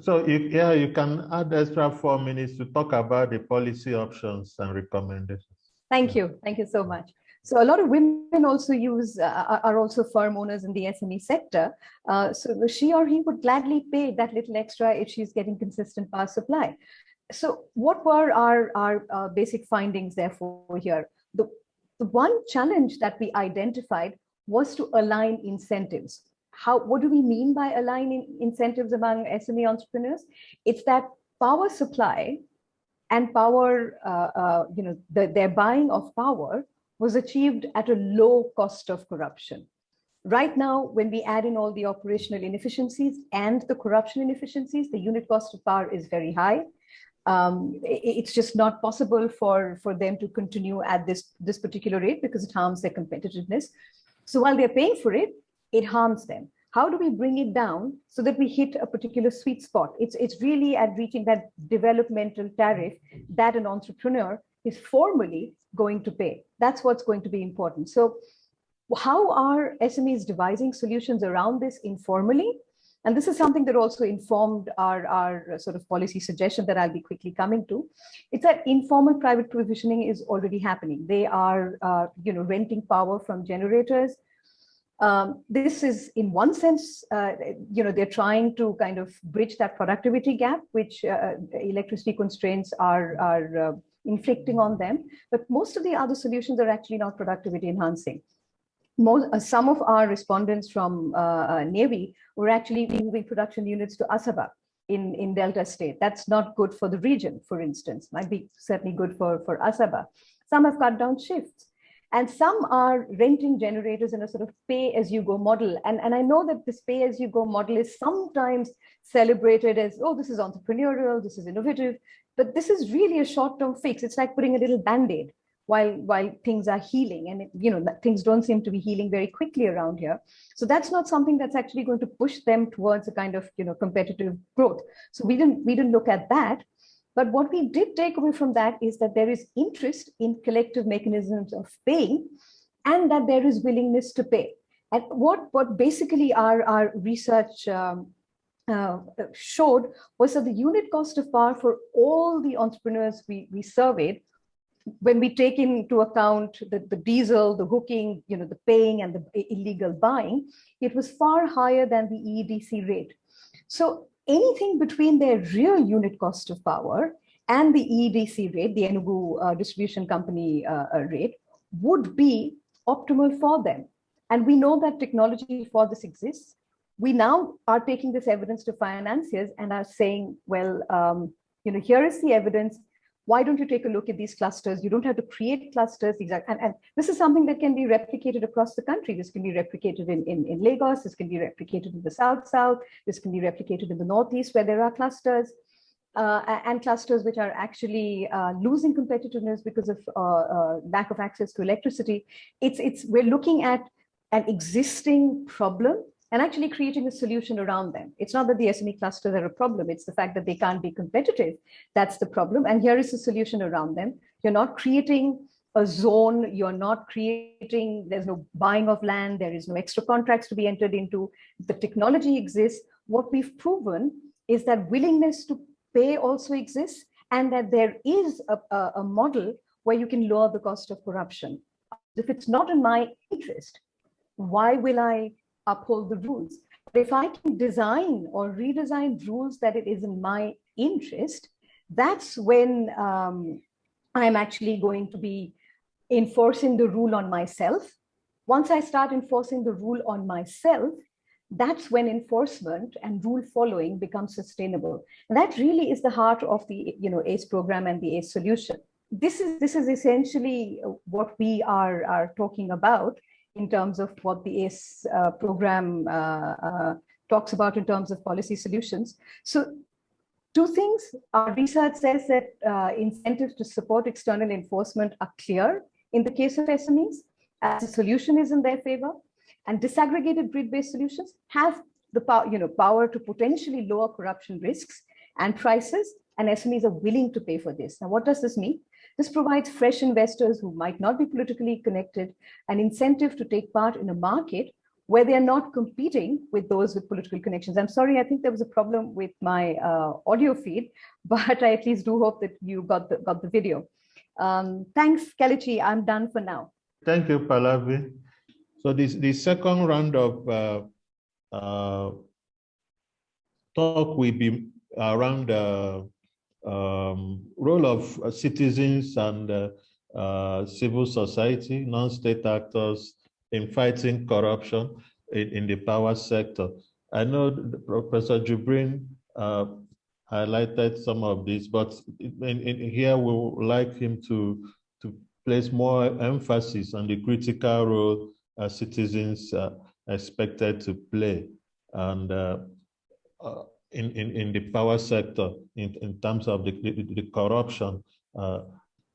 so you, yeah, you can add extra four minutes to talk about the policy options and recommendations. Thank yeah. you. Thank you so much. So a lot of women also use, uh, are also firm owners in the SME sector. Uh, so she or he would gladly pay that little extra if she's getting consistent power supply. so what were our, our uh, basic findings therefore here? The, the one challenge that we identified was to align incentives. How, what do we mean by aligning incentives among SME entrepreneurs? It's that power supply and power, uh, uh, you know, the, their buying of power was achieved at a low cost of corruption. Right now, when we add in all the operational inefficiencies and the corruption inefficiencies, the unit cost of power is very high. Um, it's just not possible for, for them to continue at this, this particular rate because it harms their competitiveness. So while they're paying for it, it harms them. How do we bring it down so that we hit a particular sweet spot? It's, it's really at reaching that developmental tariff that an entrepreneur is formally going to pay. That's what's going to be important. So how are SMEs devising solutions around this informally? And this is something that also informed our, our sort of policy suggestion that I'll be quickly coming to. It's that informal private provisioning is already happening. They are, uh, you know, renting power from generators. Um, this is in one sense, uh, you know, they're trying to kind of bridge that productivity gap, which uh, electricity constraints are, are uh, inflicting on them. But most of the other solutions are actually not productivity enhancing most, uh, some of our respondents from uh, uh, Nnewi were actually moving production units to Asaba in, in Delta State. That's not good for the region, for instance, might be certainly good for, for Asaba. Some have cut down shifts. And some are renting generators in a sort of pay as you go model. And, and I know that this pay as you go model is sometimes celebrated as, oh, this is entrepreneurial, this is innovative, but this is really a short-term fix. It's like putting a little band-aid while while things are healing. And it, you know things don't seem to be healing very quickly around here. So that's not something that's actually going to push them towards a kind of you know competitive growth. So we didn't we didn't look at that. But what we did take away from that is that there is interest in collective mechanisms of paying and that there is willingness to pay. And what what basically our our research um, uh, showed was that the unit cost of power for all the entrepreneurs we, we surveyed when we take into account the, the diesel, the hooking, you know, the paying and the illegal buying, it was far higher than the EEDC rate. So anything between their real unit cost of power and the EEDC rate, the Enugu uh, distribution company uh, uh, rate, would be optimal for them. And we know that technology for this exists. We now are taking this evidence to financiers and are saying, well, um, you know, here is the evidence why don't you take a look at these clusters? You don't have to create clusters. Exactly. And, and this is something that can be replicated across the country. This can be replicated in, in, in Lagos. This can be replicated in the South South. This can be replicated in the Northeast where there are clusters. Uh, and clusters which are actually uh, losing competitiveness because of uh, uh lack of access to electricity. It's, it's, we're looking at an existing problem and actually creating a solution around them. It's not that the SME clusters are a problem, it's the fact that they can't be competitive. That's the problem. And here is a solution around them. You're not creating a zone, you're not creating, there's no buying of land, there is no extra contracts to be entered into. The technology exists. What we've proven is that willingness to pay also exists and that there is a, a, a model where you can lower the cost of corruption. If it's not in my interest, why will I uphold the rules. But if I can design or redesign rules that it is in my interest, that's when um, I'm actually going to be enforcing the rule on myself. Once I start enforcing the rule on myself, that's when enforcement and rule following becomes sustainable. And that really is the heart of the you know, ACE program and the ACE solution. This is, this is essentially what we are, are talking about in terms of what the ACE uh, program uh, uh, talks about in terms of policy solutions. So two things, our research says that uh, incentives to support external enforcement are clear in the case of SMEs, as a solution is in their favor, and disaggregated grid-based solutions have the power, you know, power to potentially lower corruption risks and prices, and SMEs are willing to pay for this. Now, what does this mean? This provides fresh investors who might not be politically connected an incentive to take part in a market where they're not competing with those with political connections. I'm sorry, I think there was a problem with my uh, audio feed, but I at least do hope that you got the, got the video. Um, thanks, Kelechi. I'm done for now. Thank you, Pallavi. So this the second round of uh, uh, talk will be around uh, um, role of uh, citizens and uh, uh, civil society, non-state actors in fighting corruption in, in, the power sector. I know Professor Jibrin uh, highlighted some of this, but in, in here we would like him to, to place more emphasis on the critical role uh, citizens are expected to play. And in, in, in the power sector in, in terms of the, the, the corruption. Uh,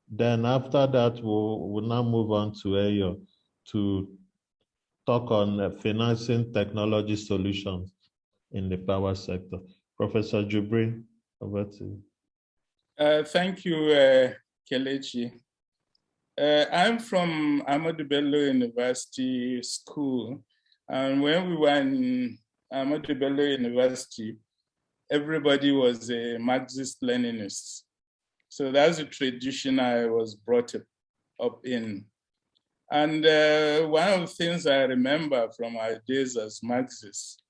then after that, we'll, we'll now move on to Eyo to talk on uh, financing technology solutions in the power sector. Professor Jibrin, over to you. Uh, thank you, uh, Kelechi. Uh, I'm from Ahmadu Bello University School. And when we were in Ahmadu Bello University, everybody was a Marxist Leninist. So that's a tradition I was brought up in. And uh, one of the things I remember from our days as Marxists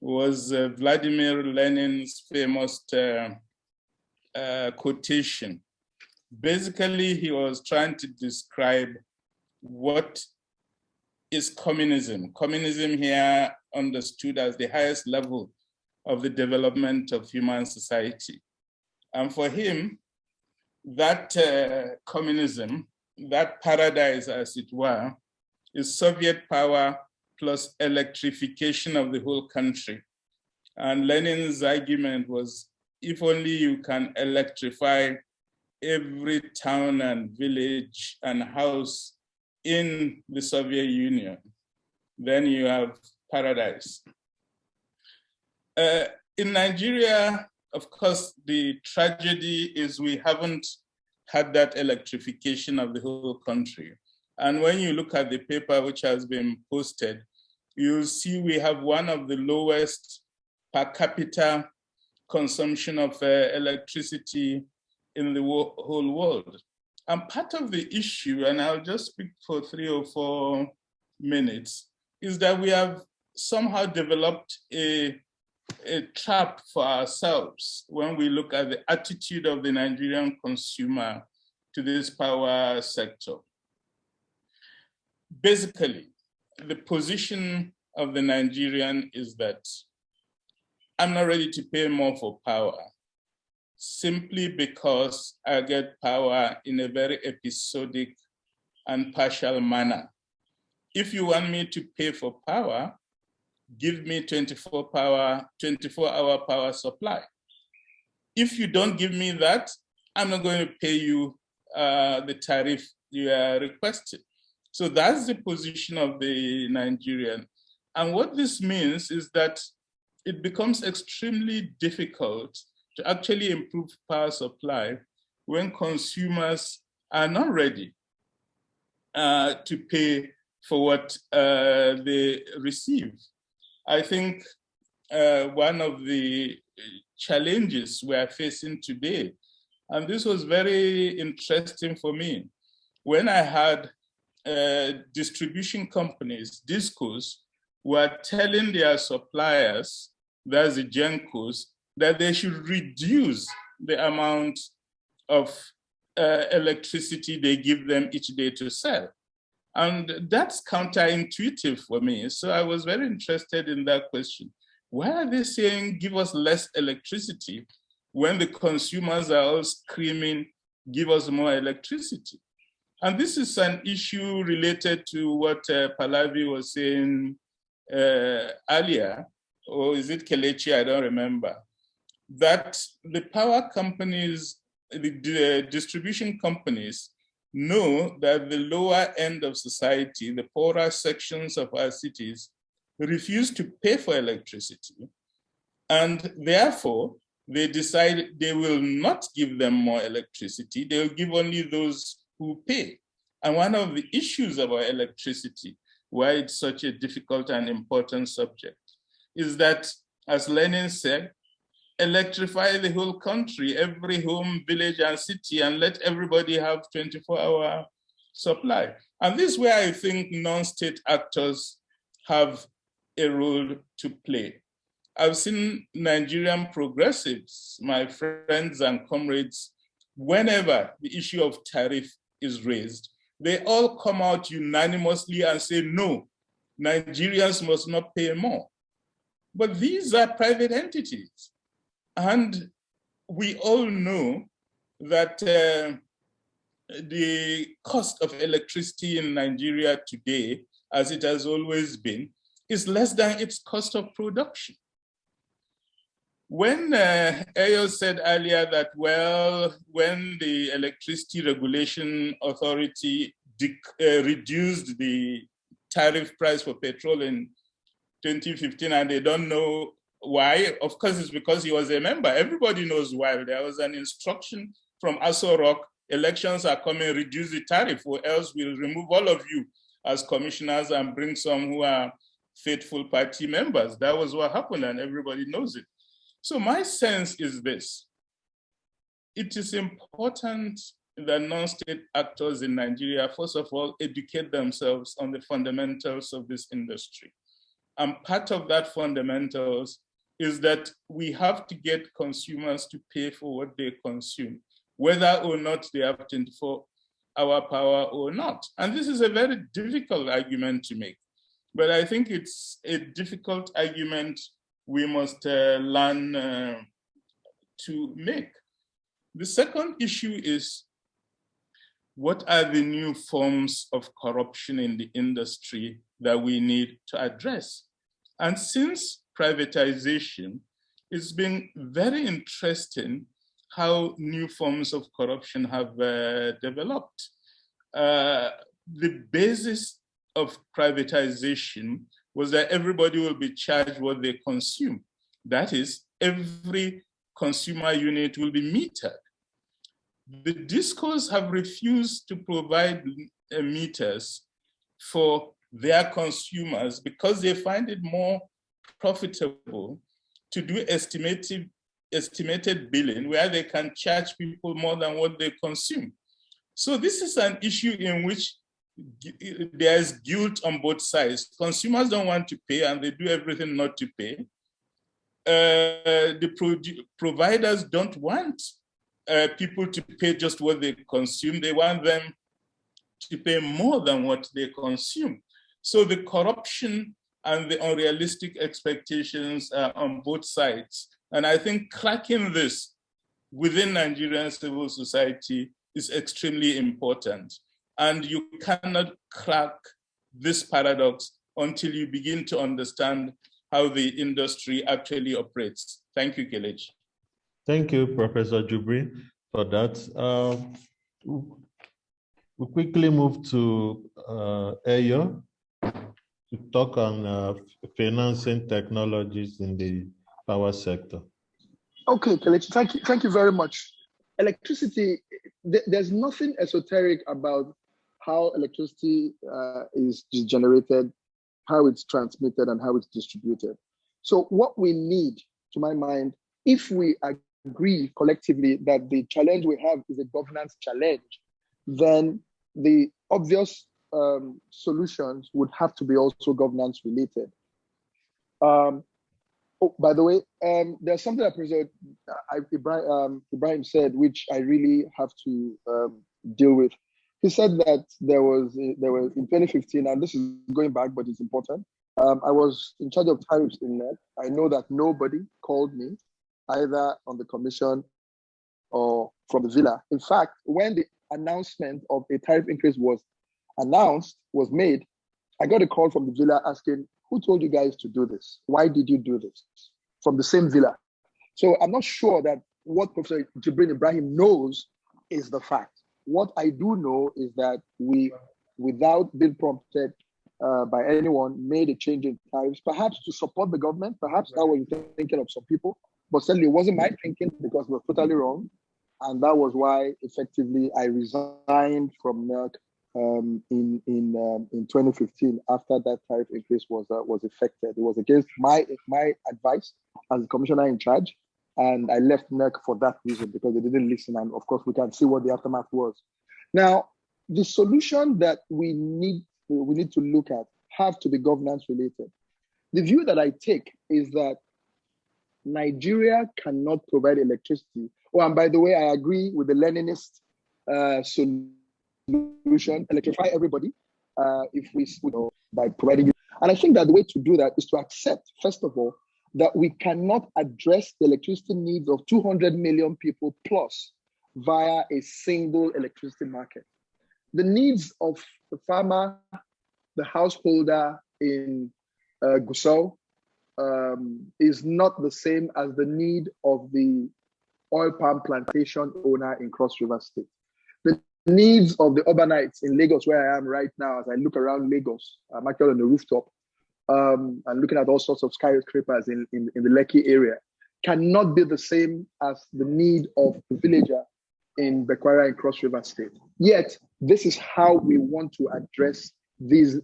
was uh, Vladimir Lenin's famous uh, uh quotation. Basically, he was trying to describe what is communism. Communism here understood as the highest level of the development of human society. And for him, that uh, communism, that paradise as it were, is Soviet power plus electrification of the whole country. And Lenin's argument was, if only you can electrify every town and village and house in the Soviet Union, then you have paradise. Uh, in Nigeria, of course, the tragedy is we haven't had that electrification of the whole country. And when you look at the paper which has been posted, you'll see we have one of the lowest per capita consumption of uh, electricity in the whole world. And part of the issue, and I'll just speak for three or four minutes, is that we have somehow developed a a trap for ourselves when we look at the attitude of the Nigerian consumer to this power sector. Basically, the position of the Nigerian is that I'm not ready to pay more for power simply because I get power in a very episodic and partial manner. If you want me to pay for power, give me 24 power, 24 hour power supply. If you don't give me that, I'm not going to pay you uh, the tariff you are requesting. So that's the position of the Nigerian. And what this means is that it becomes extremely difficult to actually improve power supply when consumers are not ready uh, to pay for what uh, they receive. I think uh, one of the challenges we are facing today, and this was very interesting for me, when I had uh, distribution companies, discos, were telling their suppliers, that's the GENCOs, that they should reduce the amount of uh, electricity they give them each day to sell. And that's counterintuitive for me. So I was very interested in that question. Why are they saying give us less electricity when the consumers are all screaming, give us more electricity? And this is an issue related to what uh, Pallavi was saying uh, earlier, or is it Kelechi? I don't remember. That the power companies, the, the distribution companies know that the lower end of society, the poorer sections of our cities, refuse to pay for electricity. And therefore, they decide they will not give them more electricity. They'll give only those who pay. And one of the issues about electricity, why it's such a difficult and important subject, is that, as Lenin said, electrify the whole country, every home, village, and city, and let everybody have 24-hour supply. And this is where I think non-state actors have a role to play. I've seen Nigerian progressives, my friends and comrades, whenever the issue of tariff is raised, they all come out unanimously and say, no, Nigerians must not pay more. But these are private entities. And we all know that uh, the cost of electricity in Nigeria today, as it has always been, is less than its cost of production. When uh, Eyo said earlier that, well, when the Electricity Regulation Authority uh, reduced the tariff price for petrol in 2015 and they don't know why, of course it's because he was a member. Everybody knows why. There was an instruction from Aso Rock, elections are coming, reduce the tariff or else we'll remove all of you as commissioners and bring some who are faithful party members. That was what happened and everybody knows it. So my sense is this. It is important that non-state actors in Nigeria, first of all, educate themselves on the fundamentals of this industry. And part of that fundamentals is that we have to get consumers to pay for what they consume, whether or not they have 24 hour power or not. And this is a very difficult argument to make. But I think it's a difficult argument we must uh, learn uh, to make. The second issue is what are the new forms of corruption in the industry that we need to address? And since privatization, it's been very interesting how new forms of corruption have uh, developed. Uh, the basis of privatization was that everybody will be charged what they consume. That is, every consumer unit will be metered. The DISCOs have refused to provide uh, meters for their consumers because they find it more profitable to do estimated, estimated billing where they can charge people more than what they consume. So this is an issue in which there's guilt on both sides. Consumers don't want to pay and they do everything not to pay. Uh, the pro providers don't want uh, people to pay just what they consume. They want them to pay more than what they consume. So the corruption and the unrealistic expectations uh, on both sides. And I think cracking this within Nigerian civil society is extremely important. And you cannot crack this paradox until you begin to understand how the industry actually operates. Thank you, Kelechi. Thank you, Professor Jibrin, for that. Uh, we quickly move to uh, Eyo to talk on uh, financing technologies in the power sector. Okay, Kelechi, thank you, thank you very much. Electricity, th there's nothing esoteric about how electricity uh, is generated, how it's transmitted, and how it's distributed. So what we need, to my mind, if we agree collectively that the challenge we have is a governance challenge, then the obvious um, solutions would have to be also governance related. Um, oh, by the way, um, there's something that President Ibrahim, um, Ibrahim, said, which I really have to um, deal with. He said that there was there was in 2015, and this is going back, but it's important. Um, I was in charge of tariffs in NERC. I know that nobody called me either on the commission or from the villa. In fact, when the announcement of a tariff increase was announced, was made, I got a call from the villa asking, who told you guys to do this? Why did you do this? From the same villa. So I'm not sure that what Professor Jibrin Ibrahim knows is the fact. What I do know is that we, without being prompted uh, by anyone, made a change in tariffs, perhaps to support the government. Perhaps that was thinking of some people, but certainly it wasn't my thinking because we were totally wrong. And that was why effectively I resigned from NERC um, in in um, in 2015 after that tariff increase was uh, was effected. It was against my my advice as commissioner in charge, and I left NERC for that reason because they didn't listen. And of course, we can see what the aftermath was. Now, the solution that we need we need to look at have to be governance related. The view that I take is that Nigeria cannot provide electricity. Oh, and by the way, I agree with the Leninist uh, solution, electrify everybody uh, if we, you know, by providing. And I think that the way to do that is to accept, first of all, that we cannot address the electricity needs of 200 million people plus via a single electricity market. The needs of the farmer, the householder in uh, Gusau um, is not the same as the need of the oil palm plantation owner in Cross River State. Needs of the urbanites in Lagos, where I am right now, as I look around Lagos, I'm actually on the rooftop um, and looking at all sorts of skyscrapers in, in, in the Lekki area, cannot be the same as the need of the villager in Bekwarra and Cross River State. Yet, this is how we want to address these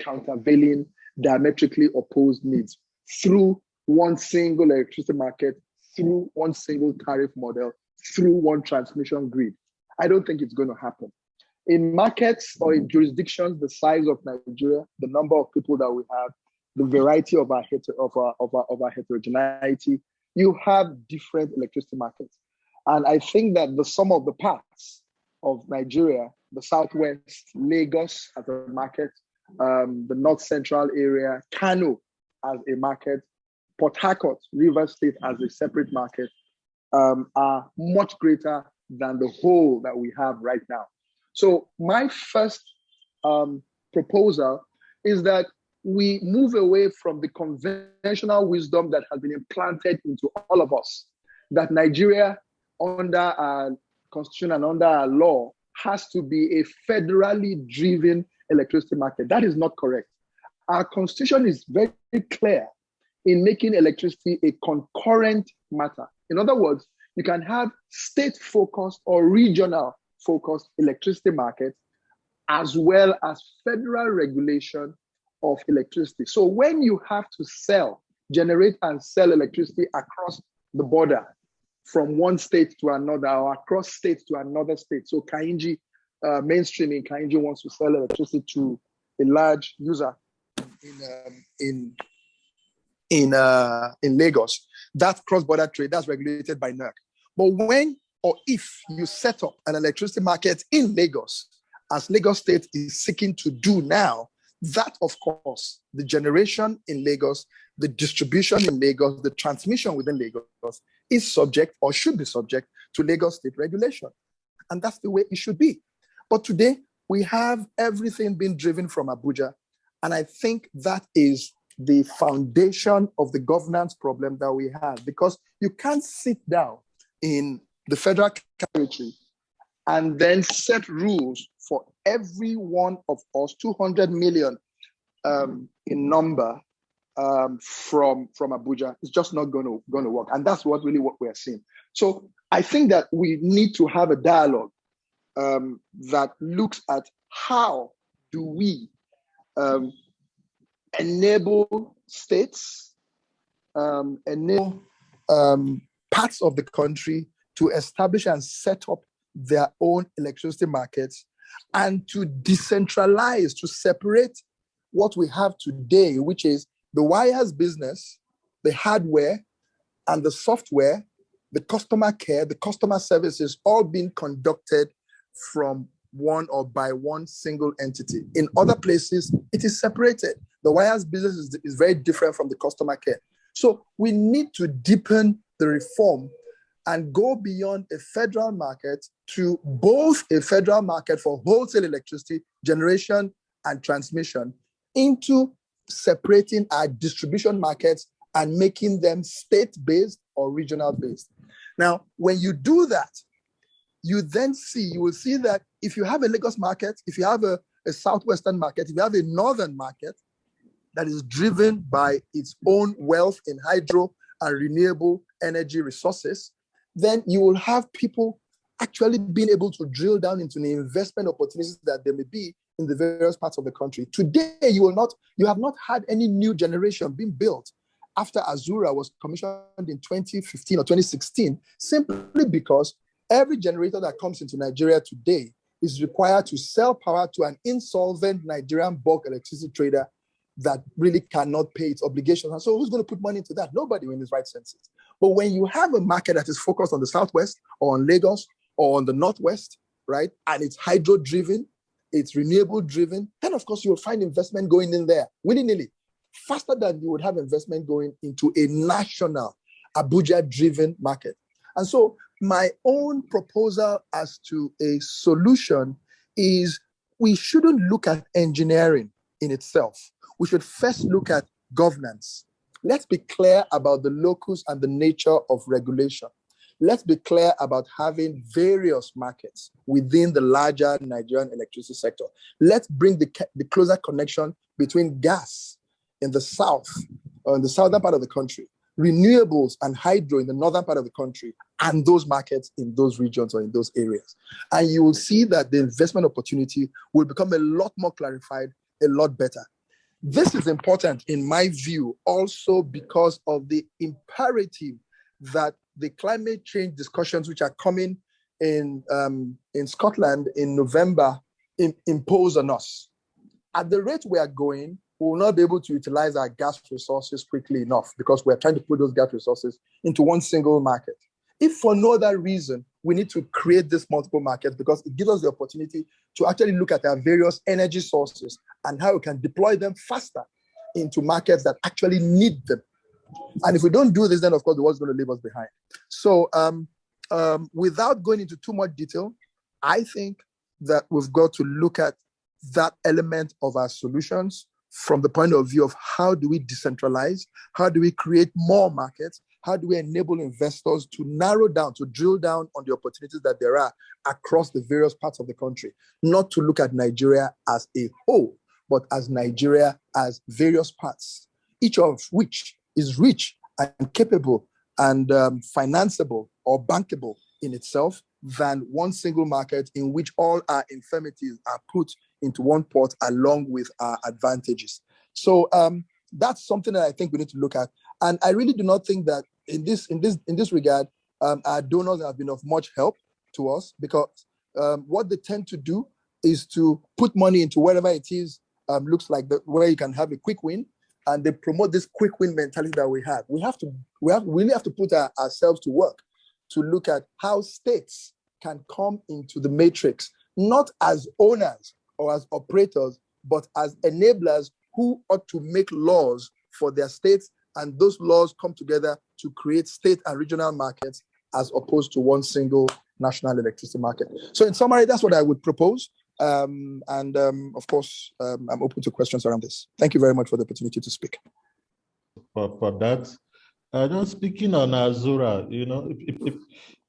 countervailing, diametrically opposed needs through one single electricity market, through one single tariff model, through one transmission grid. I don't think it's going to happen. In markets or in jurisdictions the size of Nigeria, the number of people that we have, the variety of our, of our, of our, of our heterogeneity, you have different electricity markets. And I think that the sum of the parts of Nigeria, the Southwest, Lagos as a market, um, the North Central area, Kano as a market, Port Harcourt, River State as a separate market, um, are much greater than the whole that we have right now. So my first um, proposal is that we move away from the conventional wisdom that has been implanted into all of us, that Nigeria, under our constitution and under our law, has to be a federally driven electricity market. That is not correct. Our constitution is very clear in making electricity a concurrent matter. In other words, you can have state focused or regional focused electricity markets as well as federal regulation of electricity. So when you have to sell, generate and sell electricity across the border from one state to another or across states to another state. So Kainji, uh, Kainji wants to sell electricity to a large user in um, in in uh, in Lagos. That cross-border trade that's regulated by NERC. But when or if you set up an electricity market in Lagos, as Lagos State is seeking to do now, that, of course, the generation in Lagos, the distribution in Lagos, the transmission within Lagos is subject or should be subject to Lagos state regulation. And that's the way it should be. But today, we have everything being driven from Abuja. And I think that is the foundation of the governance problem that we have because you can't sit down in the federal territory and then set rules for every one of us, 200 million um, in number um, from, from Abuja. It's just not going to going to work. And that's what really what we're seeing. So I think that we need to have a dialogue um, that looks at how do we um, enable states, um, enable um, parts of the country to establish and set up their own electricity markets and to decentralize, to separate what we have today, which is the wires business, the hardware, and the software, the customer care, the customer services, all being conducted from one or by one single entity. In other places, it is separated. The wires business is, is very different from the customer care. So we need to deepen the reform and go beyond a federal market to both a federal market for wholesale electricity generation and transmission into separating our distribution markets and making them state-based or regional-based. Now, when you do that, you then see, you will see that if you have a Lagos market, if you have a, a southwestern market, if you have a northern market that is driven by its own wealth in hydro and renewable energy resources, then you will have people actually being able to drill down into the investment opportunities that there may be in the various parts of the country. Today, you will not, you have not had any new generation being built after Azura was commissioned in 2015 or 2016, simply because every generator that comes into Nigeria today is required to sell power to an insolvent Nigerian bulk electricity trader that really cannot pay its obligations. And so who's going to put money into that? Nobody in his right senses. But when you have a market that is focused on the Southwest or on Lagos or on the Northwest, right, and it's hydro driven, it's renewable driven, then of course you will find investment going in there willy-nilly, faster than you would have investment going into a national Abuja driven market. And so my own proposal as to a solution is we shouldn't look at engineering in itself. We should first look at governance. Let's be clear about the locus and the nature of regulation. Let's be clear about having various markets within the larger Nigerian electricity sector. Let's bring the, the closer connection between gas in the south, or in the southern part of the country, renewables and hydro in the northern part of the country, and those markets in those regions or in those areas. And you will see that the investment opportunity will become a lot more clarified, a lot better. This is important in my view also because of the imperative that the climate change discussions which are coming in, um, in Scotland in November in, impose on us. At the rate we are going, we will not be able to utilize our gas resources quickly enough because we're trying to put those gas resources into one single market. If for no other reason, we need to create this multiple markets because it gives us the opportunity to actually look at our various energy sources and how we can deploy them faster into markets that actually need them. And if we don't do this, then of course the world's going to leave us behind. So um, um, without going into too much detail, I think that we've got to look at that element of our solutions from the point of view of how do we decentralize, how do we create more markets, how do we enable investors to narrow down, to drill down on the opportunities that there are across the various parts of the country, not to look at Nigeria as a whole, but as Nigeria as various parts, each of which is rich and capable and um, financeable or bankable in itself than one single market in which all our infirmities are put into one pot along with our advantages. So um, that's something that I think we need to look at. And I really do not think that in this in this in this regard, um, our donors have been of much help to us because um, what they tend to do is to put money into whatever it is um, looks like the, where you can have a quick win, and they promote this quick win mentality that we have. We have to we have we really have to put our, ourselves to work to look at how states can come into the matrix, not as owners or as operators, but as enablers who ought to make laws for their states and those laws come together to create state and regional markets as opposed to one single national electricity market. So in summary, that's what I would propose. Um, and um, of course, um, I'm open to questions around this. Thank you very much for the opportunity to speak. For, for that, uh, just speaking on Azura, you know, if, if,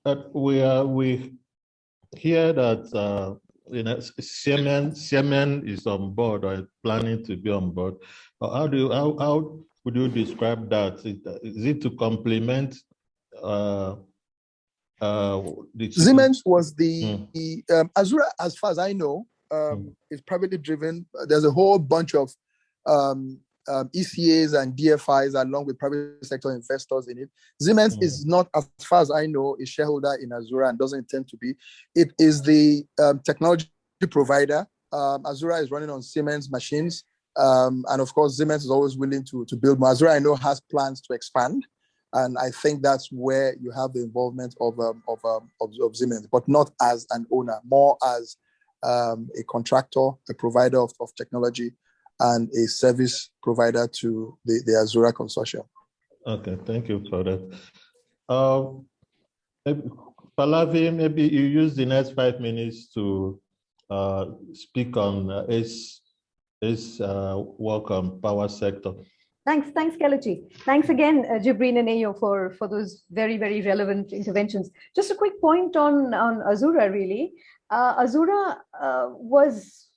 if we, uh, we hear that uh, you know, Siemens, Siemens is on board or planning to be on board. How do you, how, how would you describe that? Is it to complement uh, uh, Siemens was the, mm. the um, Azura, as far as I know, um, mm. is privately driven. There's a whole bunch of um, um, ECAs and DFIs along with private sector investors in it. Siemens mm. is not, as far as I know, a shareholder in Azura and doesn't intend to be. It is the um, technology provider. Um, Azura is running on Siemens machines. Um, and of course, Siemens is always willing to, to build more. Azura, I know, has plans to expand. And I think that's where you have the involvement of, um, of, um, of, of, Siemens, but not as an owner, more as um, a contractor, a provider of, of technology, and a service provider to the, the Azura consortium. Okay, thank you for that. Um, maybe you use the next five minutes to uh, speak on uh, its uh, power sector. Thanks, thanks, Kelechi. Thanks again, uh, Jibrin and Eyo, for, for those very, very relevant interventions. Just a quick point on, on Azura, really. Uh, Azura uh, was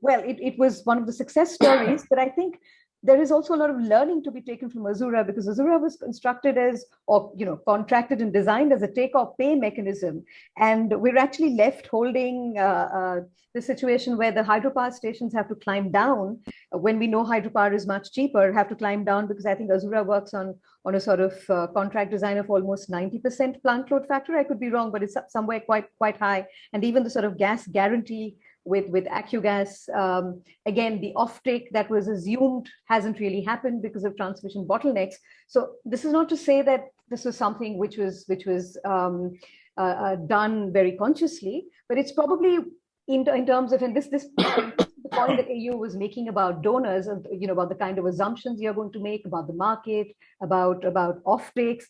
well, it, it was one of the success stories, but I think there is also a lot of learning to be taken from Azura because Azura was constructed as, or you know, contracted and designed as a take or pay mechanism, and we're actually left holding uh, uh, the situation where the hydropower stations have to climb down when we know hydropower is much cheaper. Have to climb down because I think Azura works on on a sort of uh, contract design of almost 90% plant load factor. I could be wrong, but it's somewhere quite quite high, and even the sort of gas guarantee with, with AccuGas. Um, again, the offtake that was assumed hasn't really happened because of transmission bottlenecks. So this is not to say that this was something which was, which was um, uh, uh, done very consciously, but it's probably in, in terms of, and this, this the point that Eyo was making about donors and you know about the kind of assumptions you're going to make about the market, about about offtakes.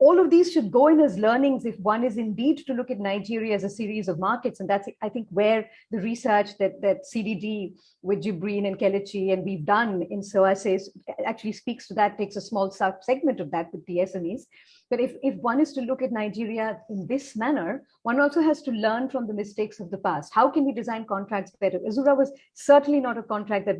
All of these should go in as learnings if one is indeed to look at Nigeria as a series of markets. And that's, I think, where the research that, that CDD with Jibrin and Kelechi and we've done in SOAS ACE actually speaks to that, takes a small sub segment of that with the SMEs. But if, if one is to look at Nigeria in this manner, one also has to learn from the mistakes of the past. How can we design contracts better? Azura was certainly not a contract that,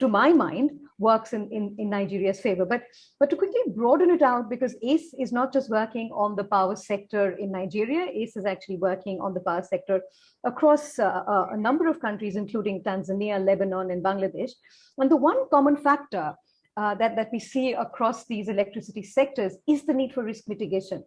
to my mind, works in, in, in Nigeria's favor. But, but to quickly broaden it out, because ACE is not just working on the power sector in Nigeria, ACE is actually working on the power sector across uh, a number of countries, including Tanzania, Lebanon, and Bangladesh. And the one common factor uh, that, that we see across these electricity sectors is the need for risk mitigation.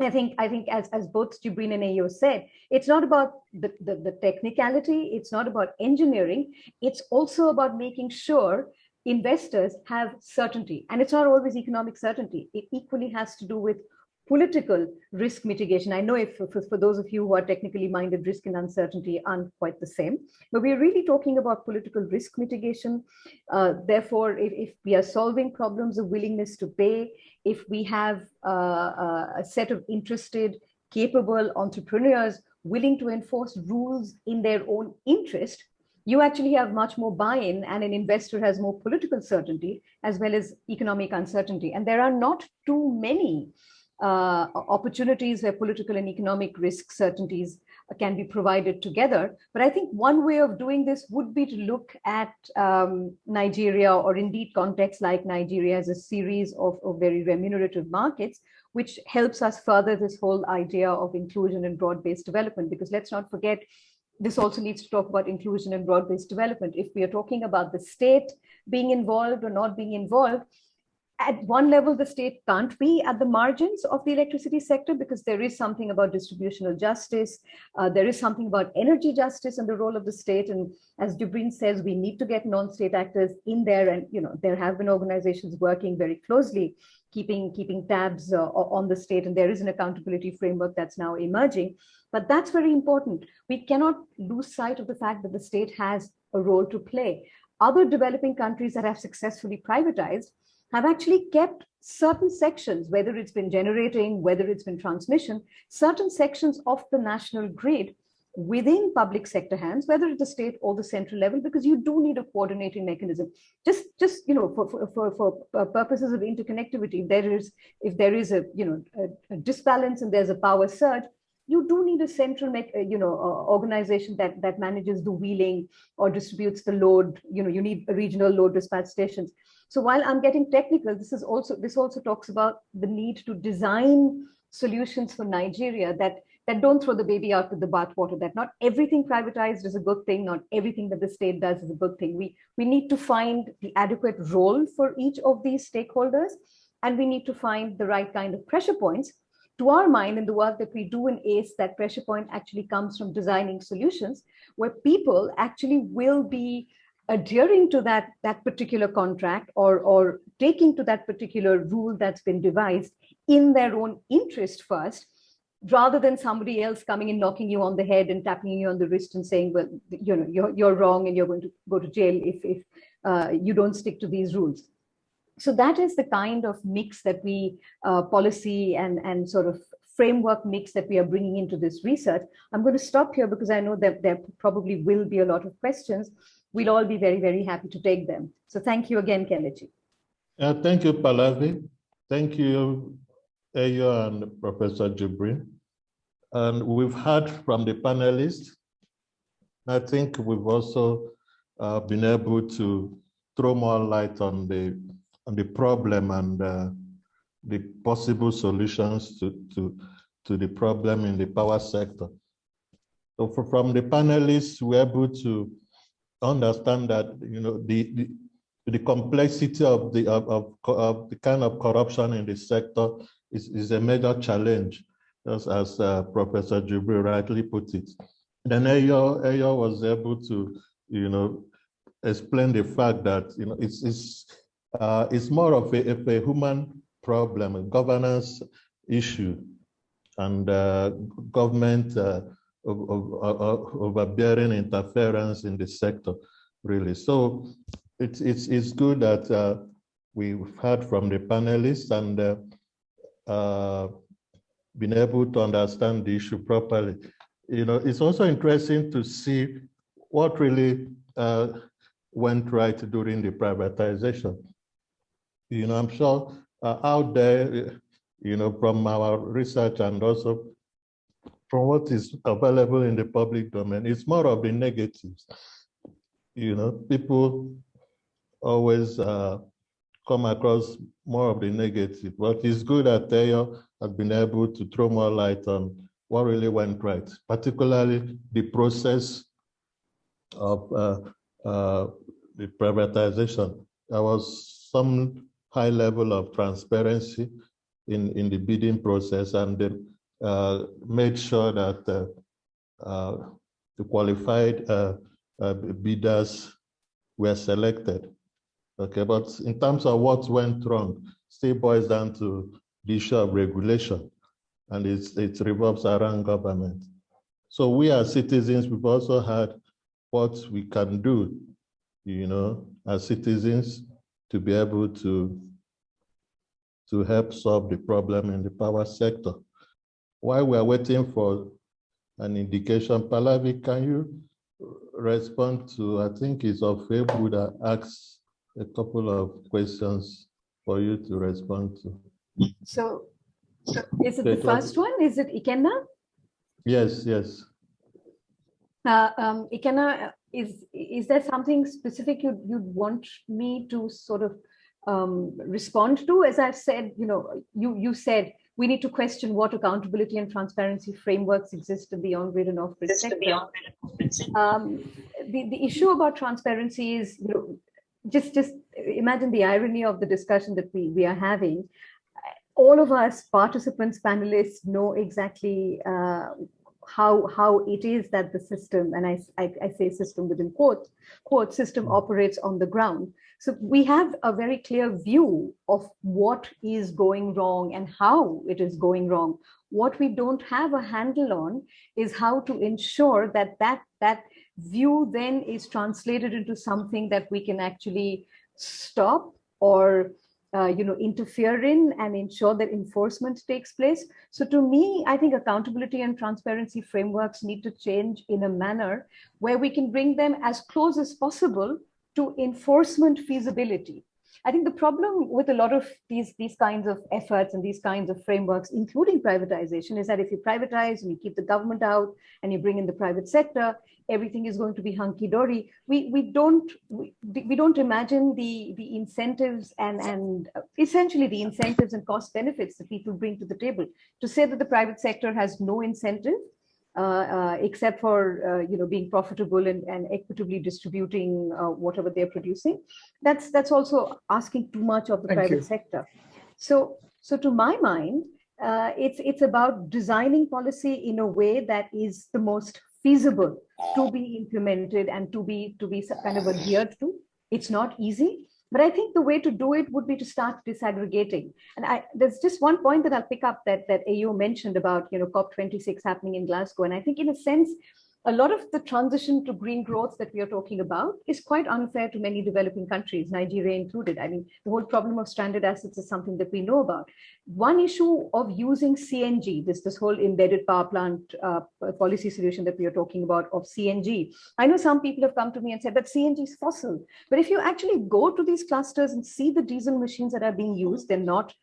I think, I think as, as both Jibrin and Eyo said, it's not about the, the, the technicality, it's not about engineering, it's also about making sure investors have certainty. And it's not always economic certainty. It equally has to do with political risk mitigation. I know if for, those of you who are technically minded, risk and uncertainty aren't quite the same, but we're really talking about political risk mitigation. Uh, therefore, if, if, we are solving problems of willingness to pay, if we have uh, uh, a set of interested, capable entrepreneurs willing to enforce rules in their own interest, you actually have much more buy-in and an investor has more political certainty as well as economic uncertainty. And there are not too many uh, opportunities where political and economic risk certainties can be provided together. But I think one way of doing this would be to look at um, Nigeria or indeed contexts like Nigeria as a series of, of very remunerative markets, which helps us further this whole idea of inclusion and broad-based development. Because let's not forget, this also needs to talk about inclusion and broad-based development. If we are talking about the state being involved or not being involved, at one level, the state can't be at the margins of the electricity sector because there is something about distributional justice. Uh, there is something about energy justice and the role of the state. And as Jibrin says, we need to get non-state actors in there. And, you know, there have been organizations working very closely, keeping, keeping tabs uh, on the state. And there is an accountability framework that's now emerging. But that's very important. We cannot lose sight of the fact that the state has a role to play. Other developing countries that have successfully privatized have actually kept certain sections, whether it's been generating, whether it's been transmission, certain sections of the national grid within public sector hands, whether at the state or the central level, because you do need a coordinating mechanism. Just, just you know, for, for, for, for purposes of interconnectivity, if there is, if there is a, you know, a, a disbalance and there's a power surge, you do need a central, you know, uh, organization that that manages the wheeling or distributes the load. You know, you need regional load dispatch stations. So while I'm getting technical, this is also this also talks about the need to design solutions for Nigeria that that don't throw the baby out with the bathwater, that not everything privatized is a good thing, not everything that the state does is a good thing. We, we need to find the adequate role for each of these stakeholders, and we need to find the right kind of pressure points. To our mind, in the work that we do in ACE, that pressure point actually comes from designing solutions where people actually will be adhering to that, that particular contract or, or taking to that particular rule that's been devised in their own interest first, rather than somebody else coming and knocking you on the head and tapping you on the wrist and saying, well, you know, you're, you're wrong and you're going to go to jail if, if uh, you don't stick to these rules. So that is the kind of mix that we, uh, policy and, and sort of framework mix that we are bringing into this research. I'm going to stop here because I know that there probably will be a lot of questions we'll all be very, very happy to take them. So thank you again, Kelechi. Uh, thank you, Pallavi. Thank you, Eyo and Professor Jibrin. And we've heard from the panelists. I think we've also uh, been able to throw more light on the the problem and uh, the possible solutions to, to, to the problem in the power sector. So for, from the panelists, we're able to understand that you know the the, the complexity of the of, of, of, the kind of corruption in the sector is, is a major challenge, just as uh, Professor Jibrin rightly put it. then Eyo, Eyo was able to, you know, explain the fact that, you know, it's, it's, uh, it's more of a, a human problem, a governance issue, and uh, government uh, overbearing interference in the sector, really. So it's, it's, it's good that uh, we've heard from the panelists and uh, uh, been able to understand the issue properly. You know, it's also interesting to see what really went right during the privatization. You know, I'm sure uh, out there, you know, from our research and also from what is available in the public domain, it's more of the negatives. You know, people always uh, come across more of the negative, but it's good that Eyo has been able to throw more light on what really went right, particularly the process of uh, uh, the privatization. There was some high level of transparency in, in the bidding process and they uh, made sure that uh, uh, the qualified uh, bidders were selected. Okay, but in terms of what went wrong, still boils down to the issue of regulation and it's, it revolves around government. So we as citizens, we've also had what we can do, you know, as citizens to be able to, to help solve the problem in the power sector. While we are waiting for an indication, Pallavi, can you respond to, I think it's of that asks a couple of questions for you to respond to. So is it the first one? Is it Ikenna? Yes, yes. Uh, um, Ikenna, is is there something specific you'd, you'd want me to sort of um, respond to? As I've said, you know, you, you said we need to question what accountability and transparency frameworks exist in the on-grid and off-grid sector. Um, the, the issue about transparency is, you know, just, just imagine the irony of the discussion that we, we are having all of us participants, panelists know exactly uh, how how it is that the system, and I, I, I say system within quote, quote system hmm. operates on the ground. So we have a very clear view of what is going wrong and how it is going wrong. What we don't have a handle on is how to ensure that that, that view then is translated into something that we can actually stop or uh, you know, interfere in and ensure that enforcement takes place. So to me, I think accountability and transparency frameworks need to change in a manner where we can bring them as close as possible to enforcement feasibility. I think the problem with a lot of these, these kinds of efforts and these kinds of frameworks, including privatization, is that if you privatize and you keep the government out and you bring in the private sector, everything is going to be hunky-dory. We, we, don't, we, we don't imagine the, the incentives and, and essentially the incentives and cost benefits that people bring to the table. To say that the private sector has no incentive except for uh, you know being profitable and, and equitably distributing whatever they're producing. That's that's also asking too much of the Thank private you. sector. So so to my mind, uh, it's it's about designing policy in a way that is the most feasible to be implemented and to be to be kind of adhered to. It's not easy, but I think the way to do it would be to start disaggregating. And I, there's just one point that I'll pick up that, that Eyo mentioned about, you know, COP26 happening in Glasgow. And I think in a sense, a lot of the transition to green growth that we are talking about is quite unfair to many developing countries, Nigeria included. I mean, the whole problem of stranded assets is something that we know about. One issue of using CNG, this, this whole embedded power plant uh, policy solution that we are talking about of CNG. I know some people have come to me and said that CNG is fossil, but if you actually go to these clusters and see the diesel machines that are being used, they're not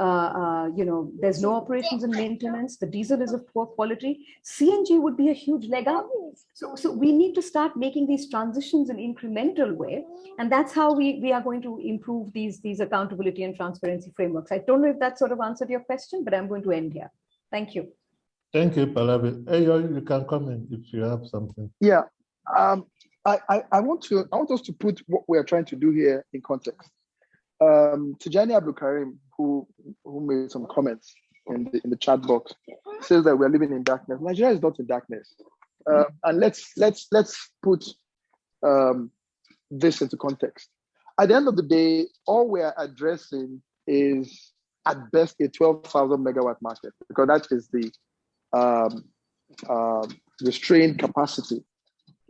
uh, uh, you know, there's no operations and maintenance, the diesel is of poor quality, CNG would be a huge leg up. So, so we need to start making these transitions in incremental way. And that's how we, we are going to improve these, these accountability and transparency frameworks. I don't know if that sort of answered your question, but I'm going to end here. Thank you. Thank you, Pallavi. Hey, you can come in if you have something. Yeah, um, I, I, I want to I want us to put what we are trying to do here in context. Um, Tijani Abdul Karim, who who made some comments in the in the chat box, says that we're living in darkness. Nigeria is not in darkness. Uh, and let's let's let's put um, this into context. At the end of the day, all we're addressing is at best a 12,000 megawatt market because that is the um, uh, restrained capacity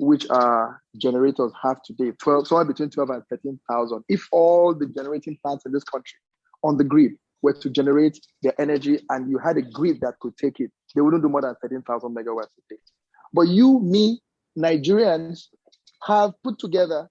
which our generators have today, 12, somewhere between 12 and 13,000. If all the generating plants in this country on the grid were to generate their energy and you had a grid that could take it, they wouldn't do more than 13,000 megawatts a day. But you, me, Nigerians have put together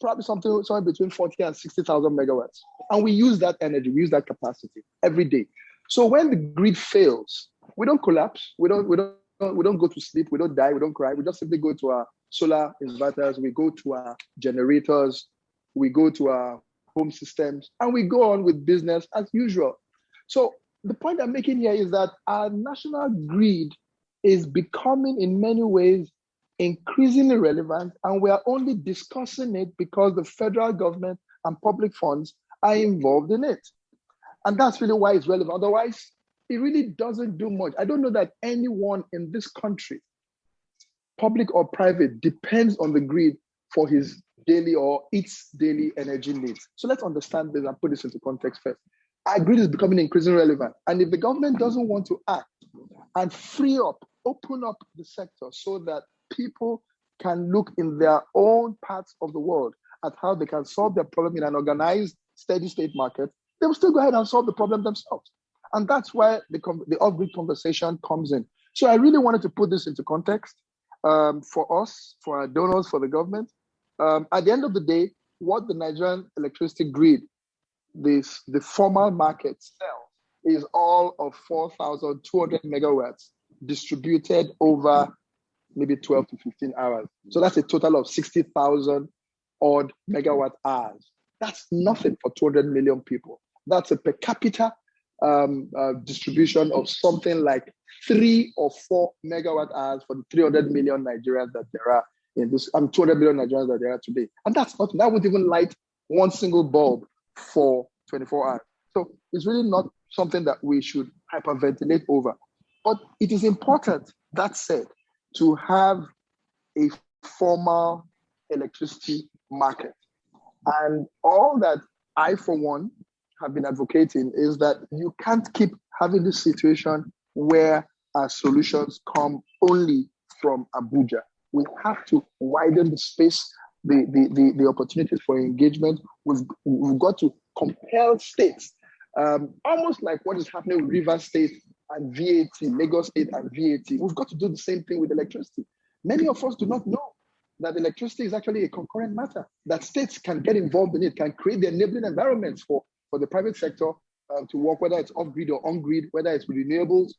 probably something somewhere between 40 and 60,000 megawatts. And we use that energy, we use that capacity every day. So when the grid fails, we don't collapse, we don't, we don't, we don't go to sleep, we don't die, we don't cry, we just simply go to our solar inverters, we go to our generators, we go to our home systems, and we go on with business as usual. So the point I'm making here is that our national grid is becoming in many ways increasingly relevant, and we are only discussing it because the federal government and public funds are involved in it. And that's really why it's relevant. Otherwise, it really doesn't do much. I don't know that anyone in this country, public or private, depends on the grid for his daily or its daily energy needs. So let's understand this and put this into context first. Our grid is becoming increasingly relevant. And if the government doesn't want to act and free up, open up the sector so that people can look in their own parts of the world at how they can solve their problem in an organized, steady state market, they will still go ahead and solve the problem themselves. And that's where the, the off-grid conversation comes in. So I really wanted to put this into context um, for us, for our donors, for the government. Um, at the end of the day, what the Nigerian electricity grid, this the formal market sells, is all of 4,200 megawatts distributed over maybe 12 to 15 hours. So that's a total of 60,000 odd megawatt hours. That's nothing for 200 million people. That's a per capita um, uh, distribution of something like three or four megawatt hours for the 300 million Nigerians that there are in this, I'm um, 200 million Nigerians that there are today. And that's not, that would even light one single bulb for 24 hours. So it's really not something that we should hyperventilate over. But it is important, that said, to have a formal electricity market. And all that I, for one, have been advocating is that you can't keep having this situation where our solutions come only from Abuja. We have to widen the space, the, the, the, the opportunities for engagement. We've, we've got to compel states, um, almost like what is happening with River State and VAT, Lagos State and VAT. We've got to do the same thing with electricity. Many of us do not know that electricity is actually a concurrent matter, that states can get involved in it, can create the enabling environments for, for the private sector uh, to work, whether it's off-grid or on-grid, whether it's renewables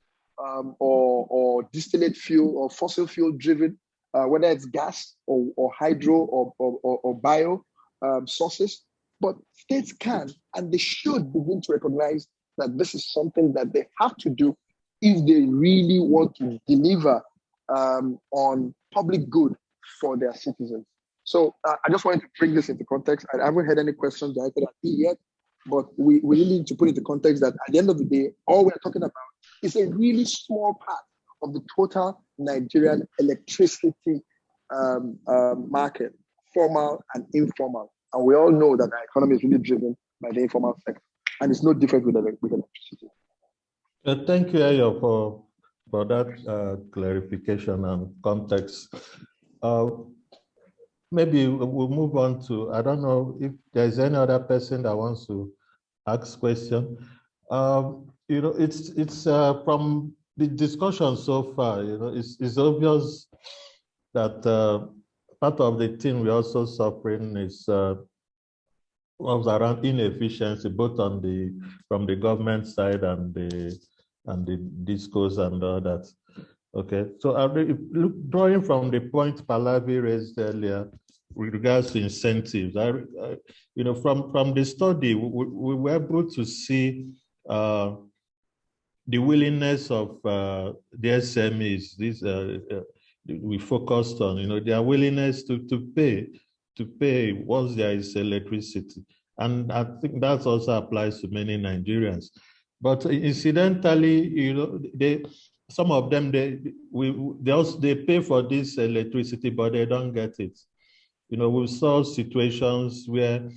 um, or, or distillate fuel or fossil fuel driven, uh, whether it's gas or, or hydro or, or, or bio um, sources. But states can and they should begin to recognize that this is something that they have to do if they really want to deliver um, on public good for their citizens. So uh, I just wanted to bring this into context. I haven't had any questions directed at me yet, but we, we really need to put into context that at the end of the day, all we're talking about is a really small part of the total Nigerian electricity um, um, market, formal and informal. And we all know that our economy is really driven by the informal sector. And it's no different with, with electricity. Uh, thank you, Eyo, for, for that uh, clarification and context. Uh, maybe we'll move on to, I don't know if there's any other person that wants to ask question. Um, you know, it's it's uh, from the discussion so far, you know, it's, it's obvious that uh, part of the thing we're also suffering is uh, was around inefficiency, both on the from the government side and the and the discourse and all that. Okay, so drawing from the point Pallavi raised earlier with regards to incentives, I, I, you know, from from the study, we, we were able to see uh, the willingness of uh, the SMEs. These uh, uh, we focused on, you know, their willingness to to pay to pay once there is electricity. And I think that also applies to many Nigerians. But incidentally, you know, they, some of them they we they also they pay for this electricity, but they don't get it. You know, we saw situations where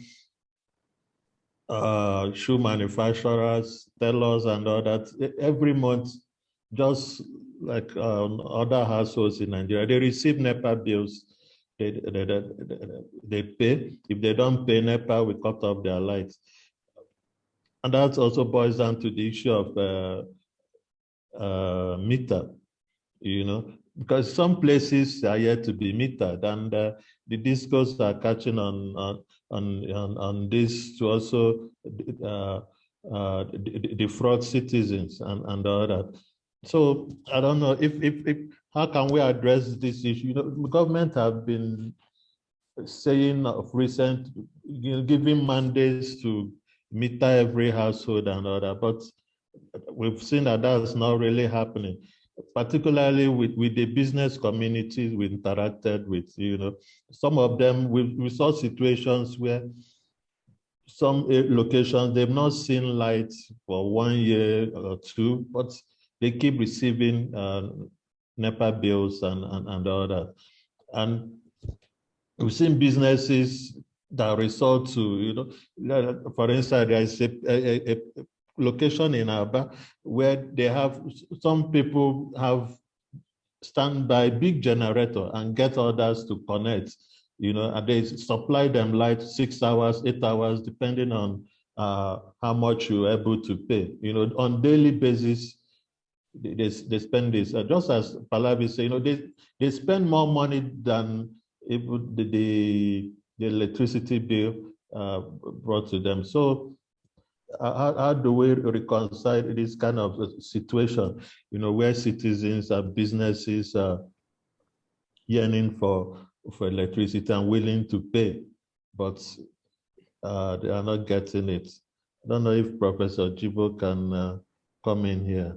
uh, shoe manufacturers, tailors, and all that every month, just like um, other households in Nigeria, they receive NEPA bills. They, they, they, pay. If they don't pay NEPA, we cut off their lights. And that also boils down to the issue of uh, uh, meter, you know, because some places are yet to be metered and uh, the discos are catching on, on, on, on this to also uh, uh, defraud citizens and, and all that. So I don't know if, if, if how can we address this issue? You know, the government have been saying of recent, you know, giving mandates to meter every household and all that, but we've seen that that's not really happening, particularly with, with the business communities we interacted with, you know, some of them, we, we saw situations where some eh, locations, they've not seen light for one year or two, but they keep receiving uh, NEPA bills and, and, and all that. And we've seen businesses that resort to, you know, for instance, there is a, a, a location in Aba where they have, some people have standby big generator and get others to connect, you know, and they supply them light six hours, eight hours, depending on uh, how much you're able to pay. You know, on daily basis, they, they spend this. Uh, just as Pallavi said, you know, they, they spend more money than the, the, the electricity bill uh, brought to them. So how, how, do we reconcile this kind of situation, you know, where citizens and businesses are yearning for, for electricity and willing to pay, but uh, they are not getting it. I don't know if Professor Jibo can uh, come in here.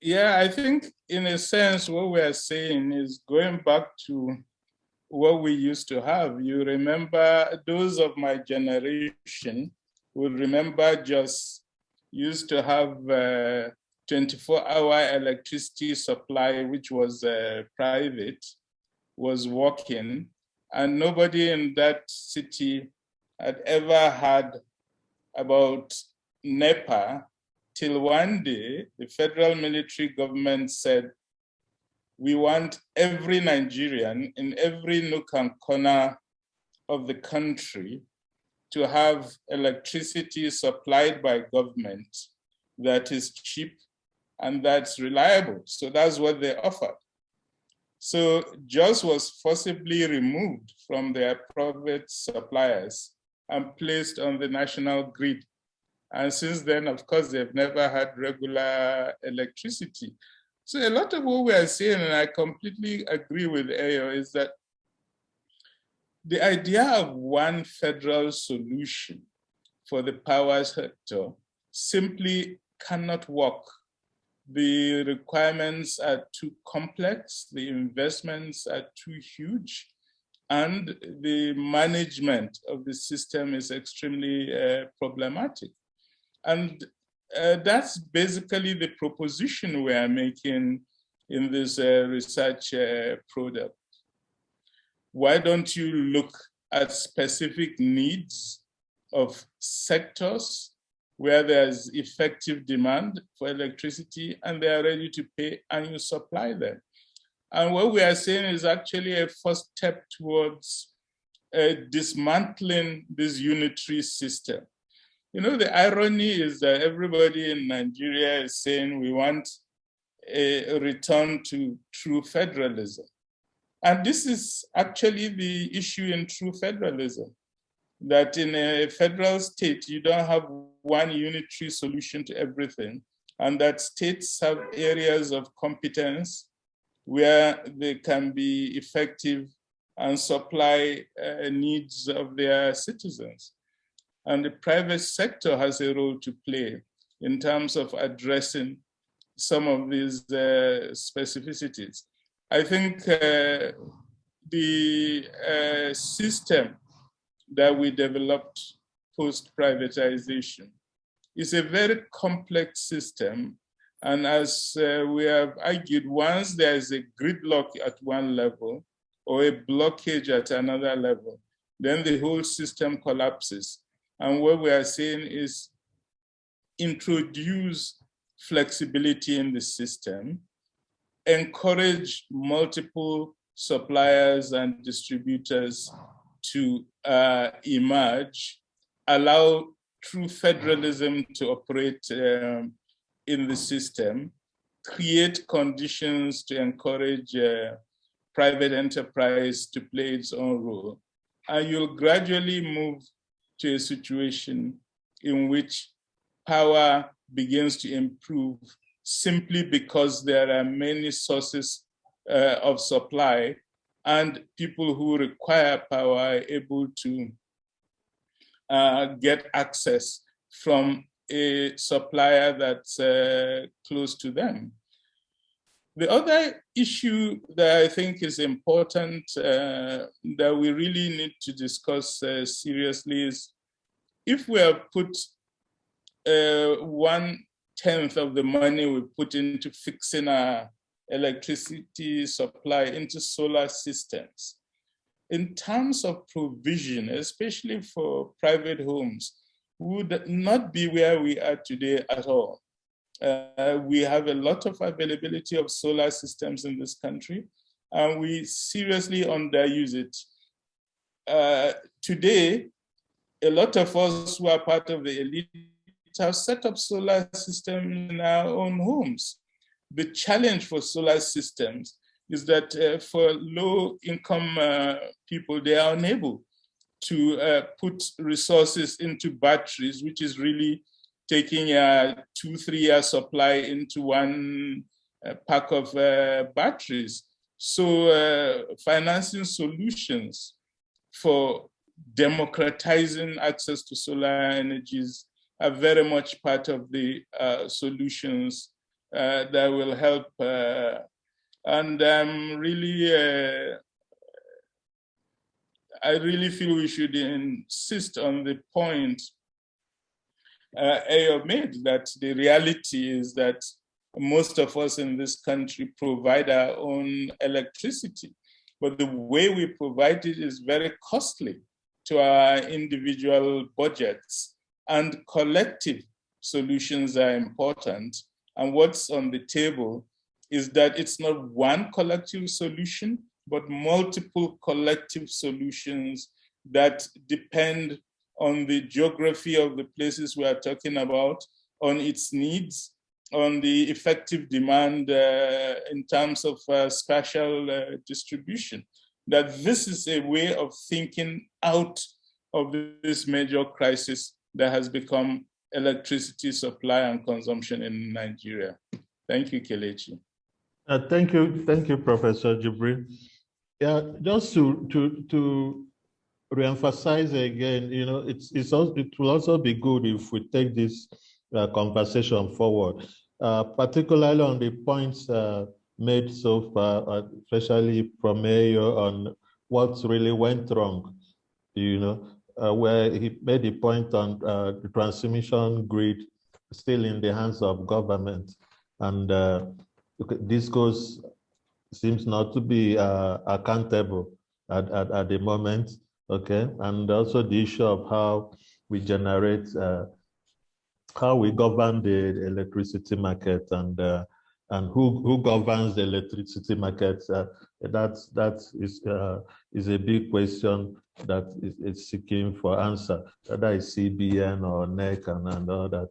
Yeah, I think in a sense, what we are saying is going back to what we used to have. You remember those of my generation will remember just used to have 24-hour electricity supply, which was uh, private, was working, and nobody in that city had ever had about NEPA till one day the federal military government said we want every Nigerian in every nook and corner of the country to have electricity supplied by government that is cheap and that's reliable. So that's what they offered. So JOS was forcibly removed from their private suppliers and placed on the national grid. And since then, of course, they've never had regular electricity. So a lot of what we are saying, and I completely agree with Eyo, is that the idea of one federal solution for the power sector simply cannot work. The requirements are too complex, the investments are too huge, and the management of the system is extremely uh, problematic. And uh, that's basically the proposition we are making in this uh, research uh, product. Why don't you look at specific needs of sectors where there's effective demand for electricity and they are ready to pay and you supply them. And what we are saying is actually a first step towards uh, dismantling this unitary system. You know, the irony is that everybody in Nigeria is saying we want a return to true federalism. And this is actually the issue in true federalism, that in a federal state, you don't have one unitary solution to everything, and that states have areas of competence where they can be effective and supply uh, needs of their citizens. And the private sector has a role to play in terms of addressing some of these uh, specificities. I think uh, the uh, system that we developed post-privatization is a very complex system And as uh, we have argued, once there is a gridlock at one level or a blockage at another level, then the whole system collapses. And what we are saying is introduce flexibility in the system, encourage multiple suppliers and distributors to uh, emerge, allow true federalism to operate um, in the system, create conditions to encourage uh, private enterprise to play its own role, and you'll gradually move to a situation in which power begins to improve simply because there are many sources uh, of supply and people who require power are able to uh, get access from a supplier that's uh, close to them. The other issue that I think is important uh, that we really need to discuss uh, seriously is if we have put uh, one tenth of the money we put into fixing our electricity supply into solar systems, in terms of provision, especially for private homes, would not be where we are today at all. Uh, we have a lot of availability of solar systems in this country, and we seriously underuse it. Uh, today, a lot of us who are part of the elite have set up solar systems in our own homes. The challenge for solar systems is that uh, for low income uh, people, they are unable to uh, put resources into batteries, which is really taking a two, three year supply into one uh, pack of uh, batteries. So uh, financing solutions for democratizing access to solar energies are very much part of the solutions that will help and I'm really, uh, I really feel we should insist on the point uh, Eyo made that the reality is that most of us in this country provide our own electricity, but the way we provide it is very costly to our individual budgets and collective solutions are important. And what's on the table is that it's not one collective solution, but multiple collective solutions that depend on the geography of the places we are talking about, on its needs, on the effective demand uh, in terms of uh, spatial uh, distribution. That this is a way of thinking out of this major crisis that has become electricity supply and consumption in Nigeria. Thank you, Kelechi. Uh, thank you, thank you, Professor Jibrin. Yeah, just to to to reemphasize again, you know, it's it's also, it will also be good if we take this uh, conversation forward, uh, particularly on the points uh, made so far, uh, especially from Mayor on what really went wrong. You know, uh, where he made the point on the transmission grid still in the hands of government, and this goes seems not to be uh, accountable at, at, at the moment, okay? And also the issue of how we generate, uh, how we govern the electricity market and uh, and who who governs the electricity market. Uh, that that is uh, is a big question that is, is seeking for answer. Whether it's CBN or NERC and, and all that.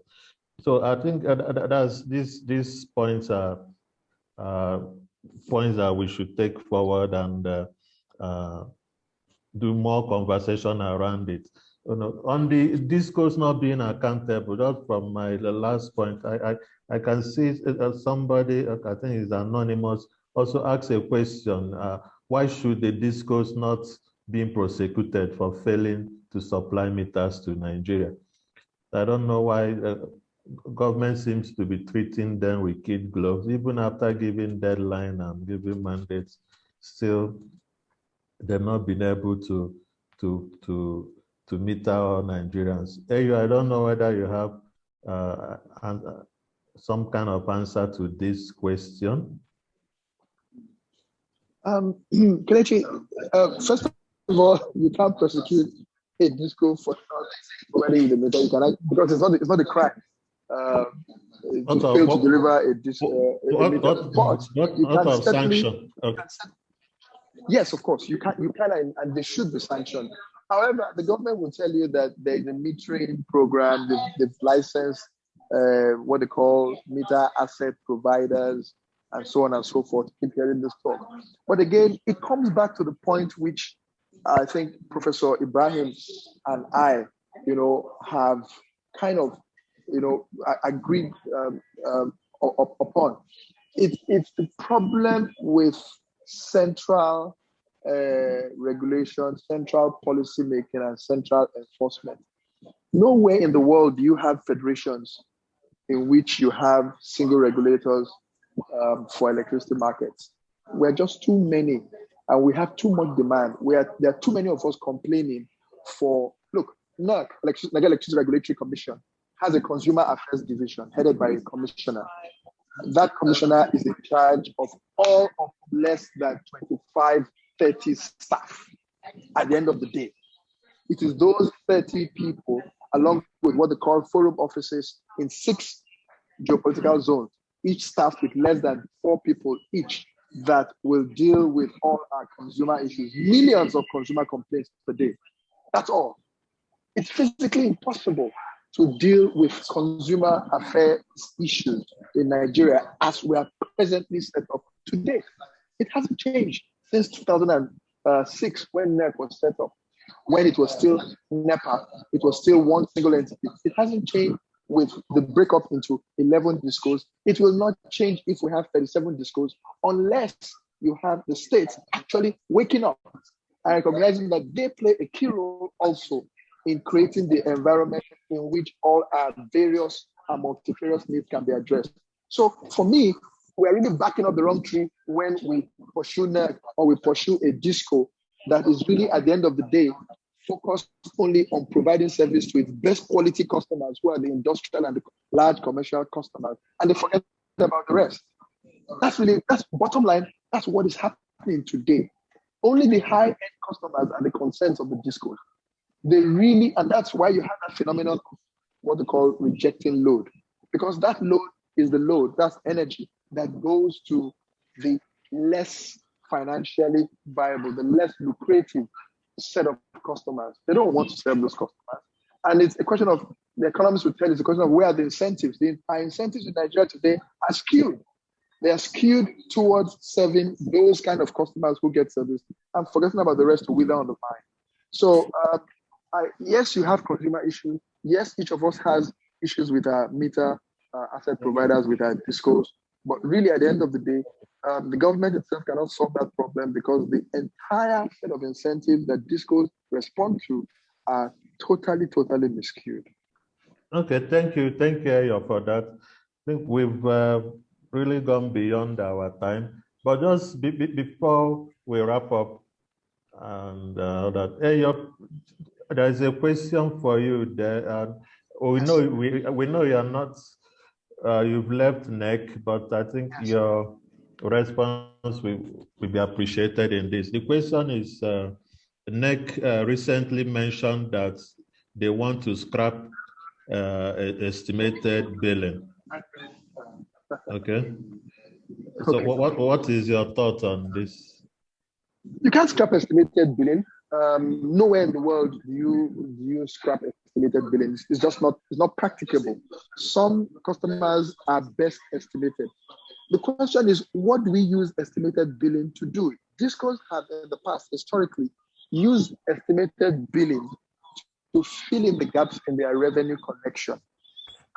So I think that's these these points are uh, points that we should take forward and uh, uh, do more conversation around it. You know, on the discos not being accountable, just from my last point, I I, I can see somebody, I think is anonymous, also ask a question, uh, why should the discos not being prosecuted for failing to supply meters to Nigeria? I don't know why uh, government seems to be treating them with kid gloves, even after giving deadline and giving mandates, still they've not been able to to to to meet our Nigerians. Hey, I don't know whether you have uh, an, some kind of answer to this question? Um, Kelechi, uh, first of all, you can't prosecute a disco for already in the middle. You can, because it's not it's not a crime. Uh, to fail to deliver a disco. Uh, a What, meter. what, you can of sanction? Okay. Yes, of course, you can, you can, and, and they should be sanctioned. However, the government will tell you that there's a metering program, they've, they've licensed uh, what they call meter asset providers, and so on and so forth. Keep hearing this talk. But again, it comes back to the point which I think Professor Ibrahim and I, you know, have kind of, you know, agreed um, um, upon. It, it's the problem with central uh, regulation, central policy making, and central enforcement. Nowhere in the world do you have federations in which you have single regulators um, for electricity markets. We're just too many, and we have too much demand. We are, there are too many of us complaining for, look, NERC, Nigeria Electricity Regulatory Commission, has a consumer affairs division headed by a commissioner. That commissioner is in charge of all of less than 25, 30 staff at the end of the day. It is those 30 people, along with what they call forum offices in six geopolitical zones, each staffed with less than four people each, that will deal with all our consumer issues, millions of consumer complaints per day. That's all. It's physically impossible to deal with consumer affairs issues in Nigeria as we are presently set up today. It hasn't changed since 2006 when NERC was set up. When it was still NEPA, it was still one single entity. It hasn't changed with the breakup into 11 discos. It will not change if we have 37 discos unless you have the states actually waking up and recognizing that they play a key role also in creating the environment in which all our various and multifarious needs can be addressed. So for me, we're really backing up the wrong tree when we pursue NERC or we pursue a disco that is really at the end of the day focused only on providing service to its best quality customers who are the industrial and the large commercial customers and they forget about the rest. That's really that's bottom line, that's what is happening today. Only the high-end customers are the concerns of the discos. They really, and that's why you have that phenomenon of what they call rejecting load. Because that load is the load, that's energy that goes to the less financially viable, the less lucrative set of customers. They don't want to serve those customers. And it's a question of the economists will tell it's a question of where are the incentives. The our incentives in Nigeria today are skewed. They are skewed towards serving those kind of customers who get service and forgetting about the rest to wither on the vine. So uh, I, yes, you have consumer issues. Yes, each of us has issues with our meter uh, asset providers, with our discos. But really, at the end of the day, um, the government itself cannot solve that problem because the entire set of incentives that discos respond to are totally, totally miscued. Okay, thank you. Thank you, for that. I think we've uh, really gone beyond our time. But just be, be- before we wrap up, and uh, that, Eyo, there's a question for you there. Uh, we know we we know you're not uh, you've left NERC, but I think Yes. your response will, will be appreciated in this. The question is, uh, NERC uh, recently mentioned that they want to scrap uh, estimated billing. Okay. So Okay. what, what, what is your thought on this? You can't scrap estimated billing. Um, nowhere in the world do you do you scrap estimated billing. It's- just not it's not practicable. Some customers are best estimated. The question is, what do we use estimated billing to do? Discos have in the past historically used estimated billing to fill in the gaps in their revenue collection.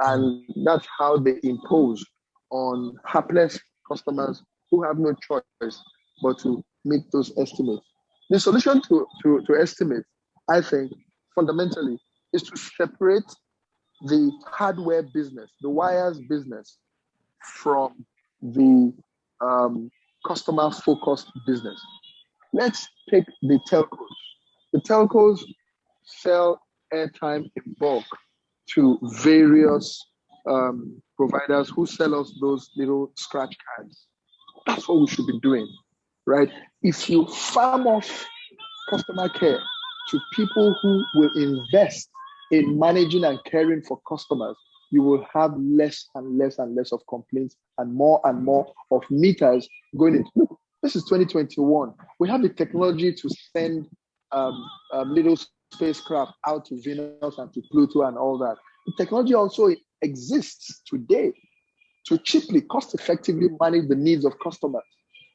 And that's how they impose on hapless customers who have no choice but to meet those estimates. The solution to, to, to estimate, I think, fundamentally, is to separate the hardware business, the wires business, from the um, customer focused business. Let's take the telcos. The telcos sell airtime in bulk to various um, providers who sell us those little scratch cards. That's what we should be doing, right? If you farm off customer care to people who will invest in managing and caring for customers, you will have less and less and less of complaints and more and more of meters going into. Look, this is 2021. We have the technology to send um, um, little spacecraft out to Venus and to Pluto and all that. The technology also exists today to cheaply, cost effectively manage the needs of customers,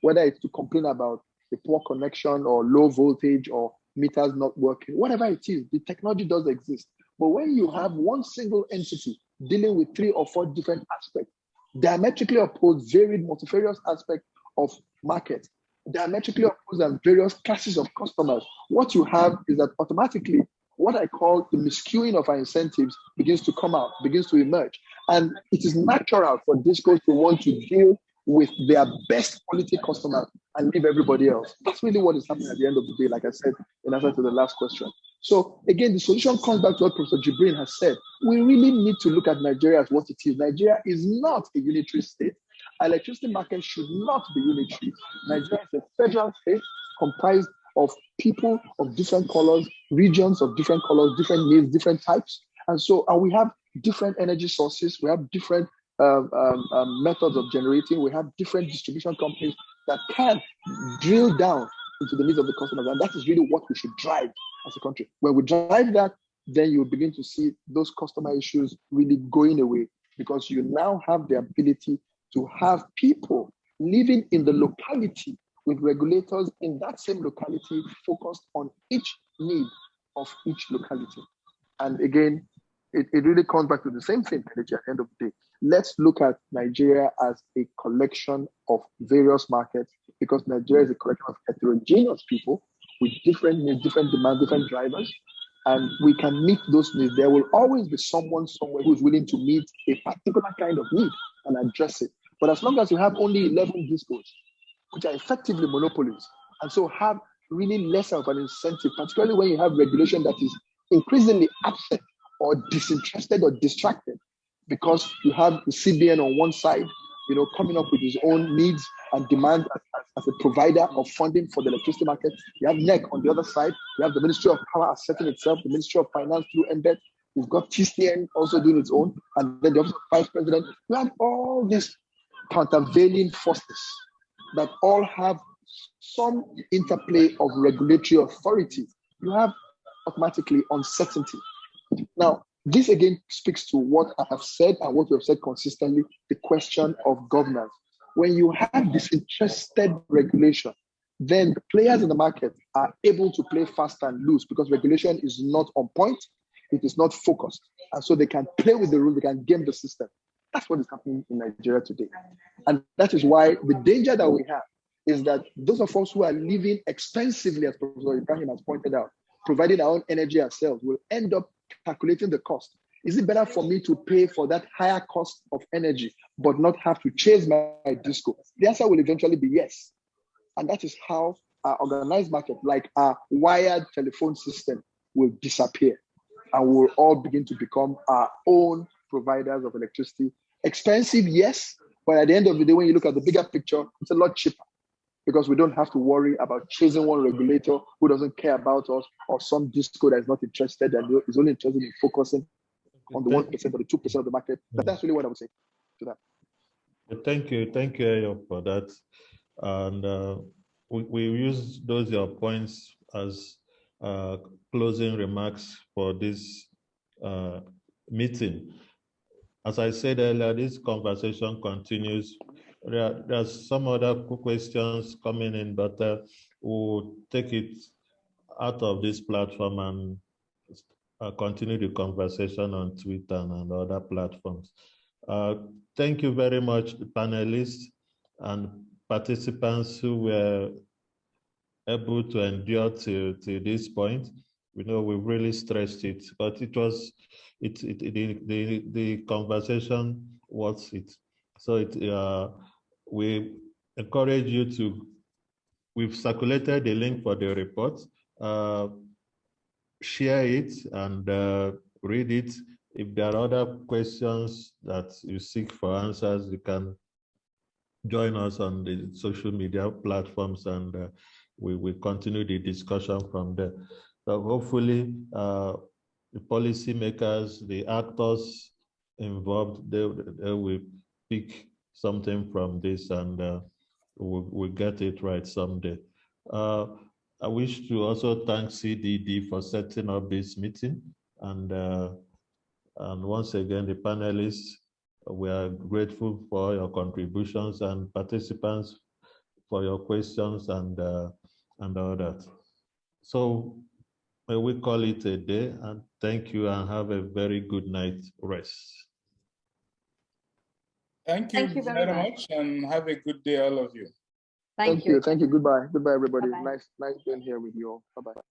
whether it's to complain about a poor connection or low voltage or meters not working, whatever it is, the technology does exist. But when you have one single entity dealing with three or four different aspects, diametrically opposed, varied, multifarious aspects of market, diametrically opposed and various classes of customers, what you have is that automatically what I call the miscuing of our incentives begins to come out, begins to emerge. And it is natural for discos to want to deal with their best quality customers and leave everybody else. That's really what is happening at the end of the day, like I said in answer to the last question. So again, the solution comes back to what Professor Jibrin has said. We really need to look at Nigeria as what it is. Nigeria is not a unitary state. electricity market should not be unitary. Nigeria is a federal state comprised of people of different colors, regions of different colors, different needs, different types. And so and we have different energy sources, we have different um, um, um, methods of generating, we have different distribution companies that can drill down into the needs of the customers. And that is really what we should drive as a country. When we drive that, then you begin to see those customer issues really going away because you now have the ability to have people living in the locality with regulators in that same locality focused on each need of each locality. And again, it, it really comes back to the same thing, at the end of the day. Let's look at Nigeria as a collection of various markets because Nigeria is a collection of heterogeneous people with different needs, different demands, different drivers. And we can meet those needs. There will always be someone somewhere who's willing to meet a particular kind of need and address it. But as long as you have only 11 discos, which are effectively monopolies, and so have really less of an incentive, particularly when you have regulation that is increasingly absent or disinterested or distracted, because you have the CBN on one side, you know, coming up with his own needs and demand as, a provider of funding for the electricity market. You have NERC on the other side. You have the Ministry of Power asserting itself, the Ministry of Finance through NBET. You've got TCN also doing its own, and then the Office of Vice President. You have all these countervailing forces that all have some interplay of regulatory authority. You have automatically uncertainty. Now, this again speaks to what I have said and what we have said consistently the question of governance. When you have disinterested regulation, then the players in the market are able to play fast and loose because regulation is not on point, it is not focused. And so they can play with the rules, they can game the system. That's what is happening in Nigeria today. And that is why the danger that we have is that those of us who are living expensively, as Professor Ibrahim has pointed out, providing our own energy ourselves, will end up calculating the cost. Is it better for me to pay for that higher cost of energy, but not have to chase my, my disco? The answer will eventually be yes. And that is how our organized market, like our wired telephone system, will disappear. And we'll all begin to become our own providers of electricity. Expensive, yes, but at the end of the day, when you look at the bigger picture, it's a lot cheaper because we don't have to worry about chasing one regulator who doesn't care about us or some disco that is not interested and is only interested in focusing on the 1% or the 2% of the market. But that's really what I would say to that. Thank you. Thank you, Eyo, for that. And uh, we, we use those your points as uh, closing remarks for this uh, meeting. As I said earlier, this conversation continues there, there's some other questions coming in, but uh, we'll take it out of this platform and uh, continue the conversation on Twitter and other platforms. Uh, thank you very much, panelists and participants who were able to endure to, to this point. We know we really stressed it, but it was, it, it, the, the, the conversation was it. So it, uh, we encourage you to, we've circulated the link for the report, uh, share it and uh, read it. if there are other questions that you seek for answers, you can join us on the social media platforms and uh, we will continue the discussion from there. So hopefully, uh, the policymakers, the actors involved, they, they will pick something from this and uh, we'll, we'll get it right someday. Uh, I wish to also thank CDD for setting up this meeting and uh, and once again, the panelists, we are grateful for your contributions and participants for your questions and uh, and all that. So may we call it a day and thank you and have a very good night rest. Thank you, Thank you very very much. much and have a good day, all of you. Thank you. you. Thank you. Goodbye. Goodbye, everybody. Bye-bye. Nice, nice being here with you all. Bye bye.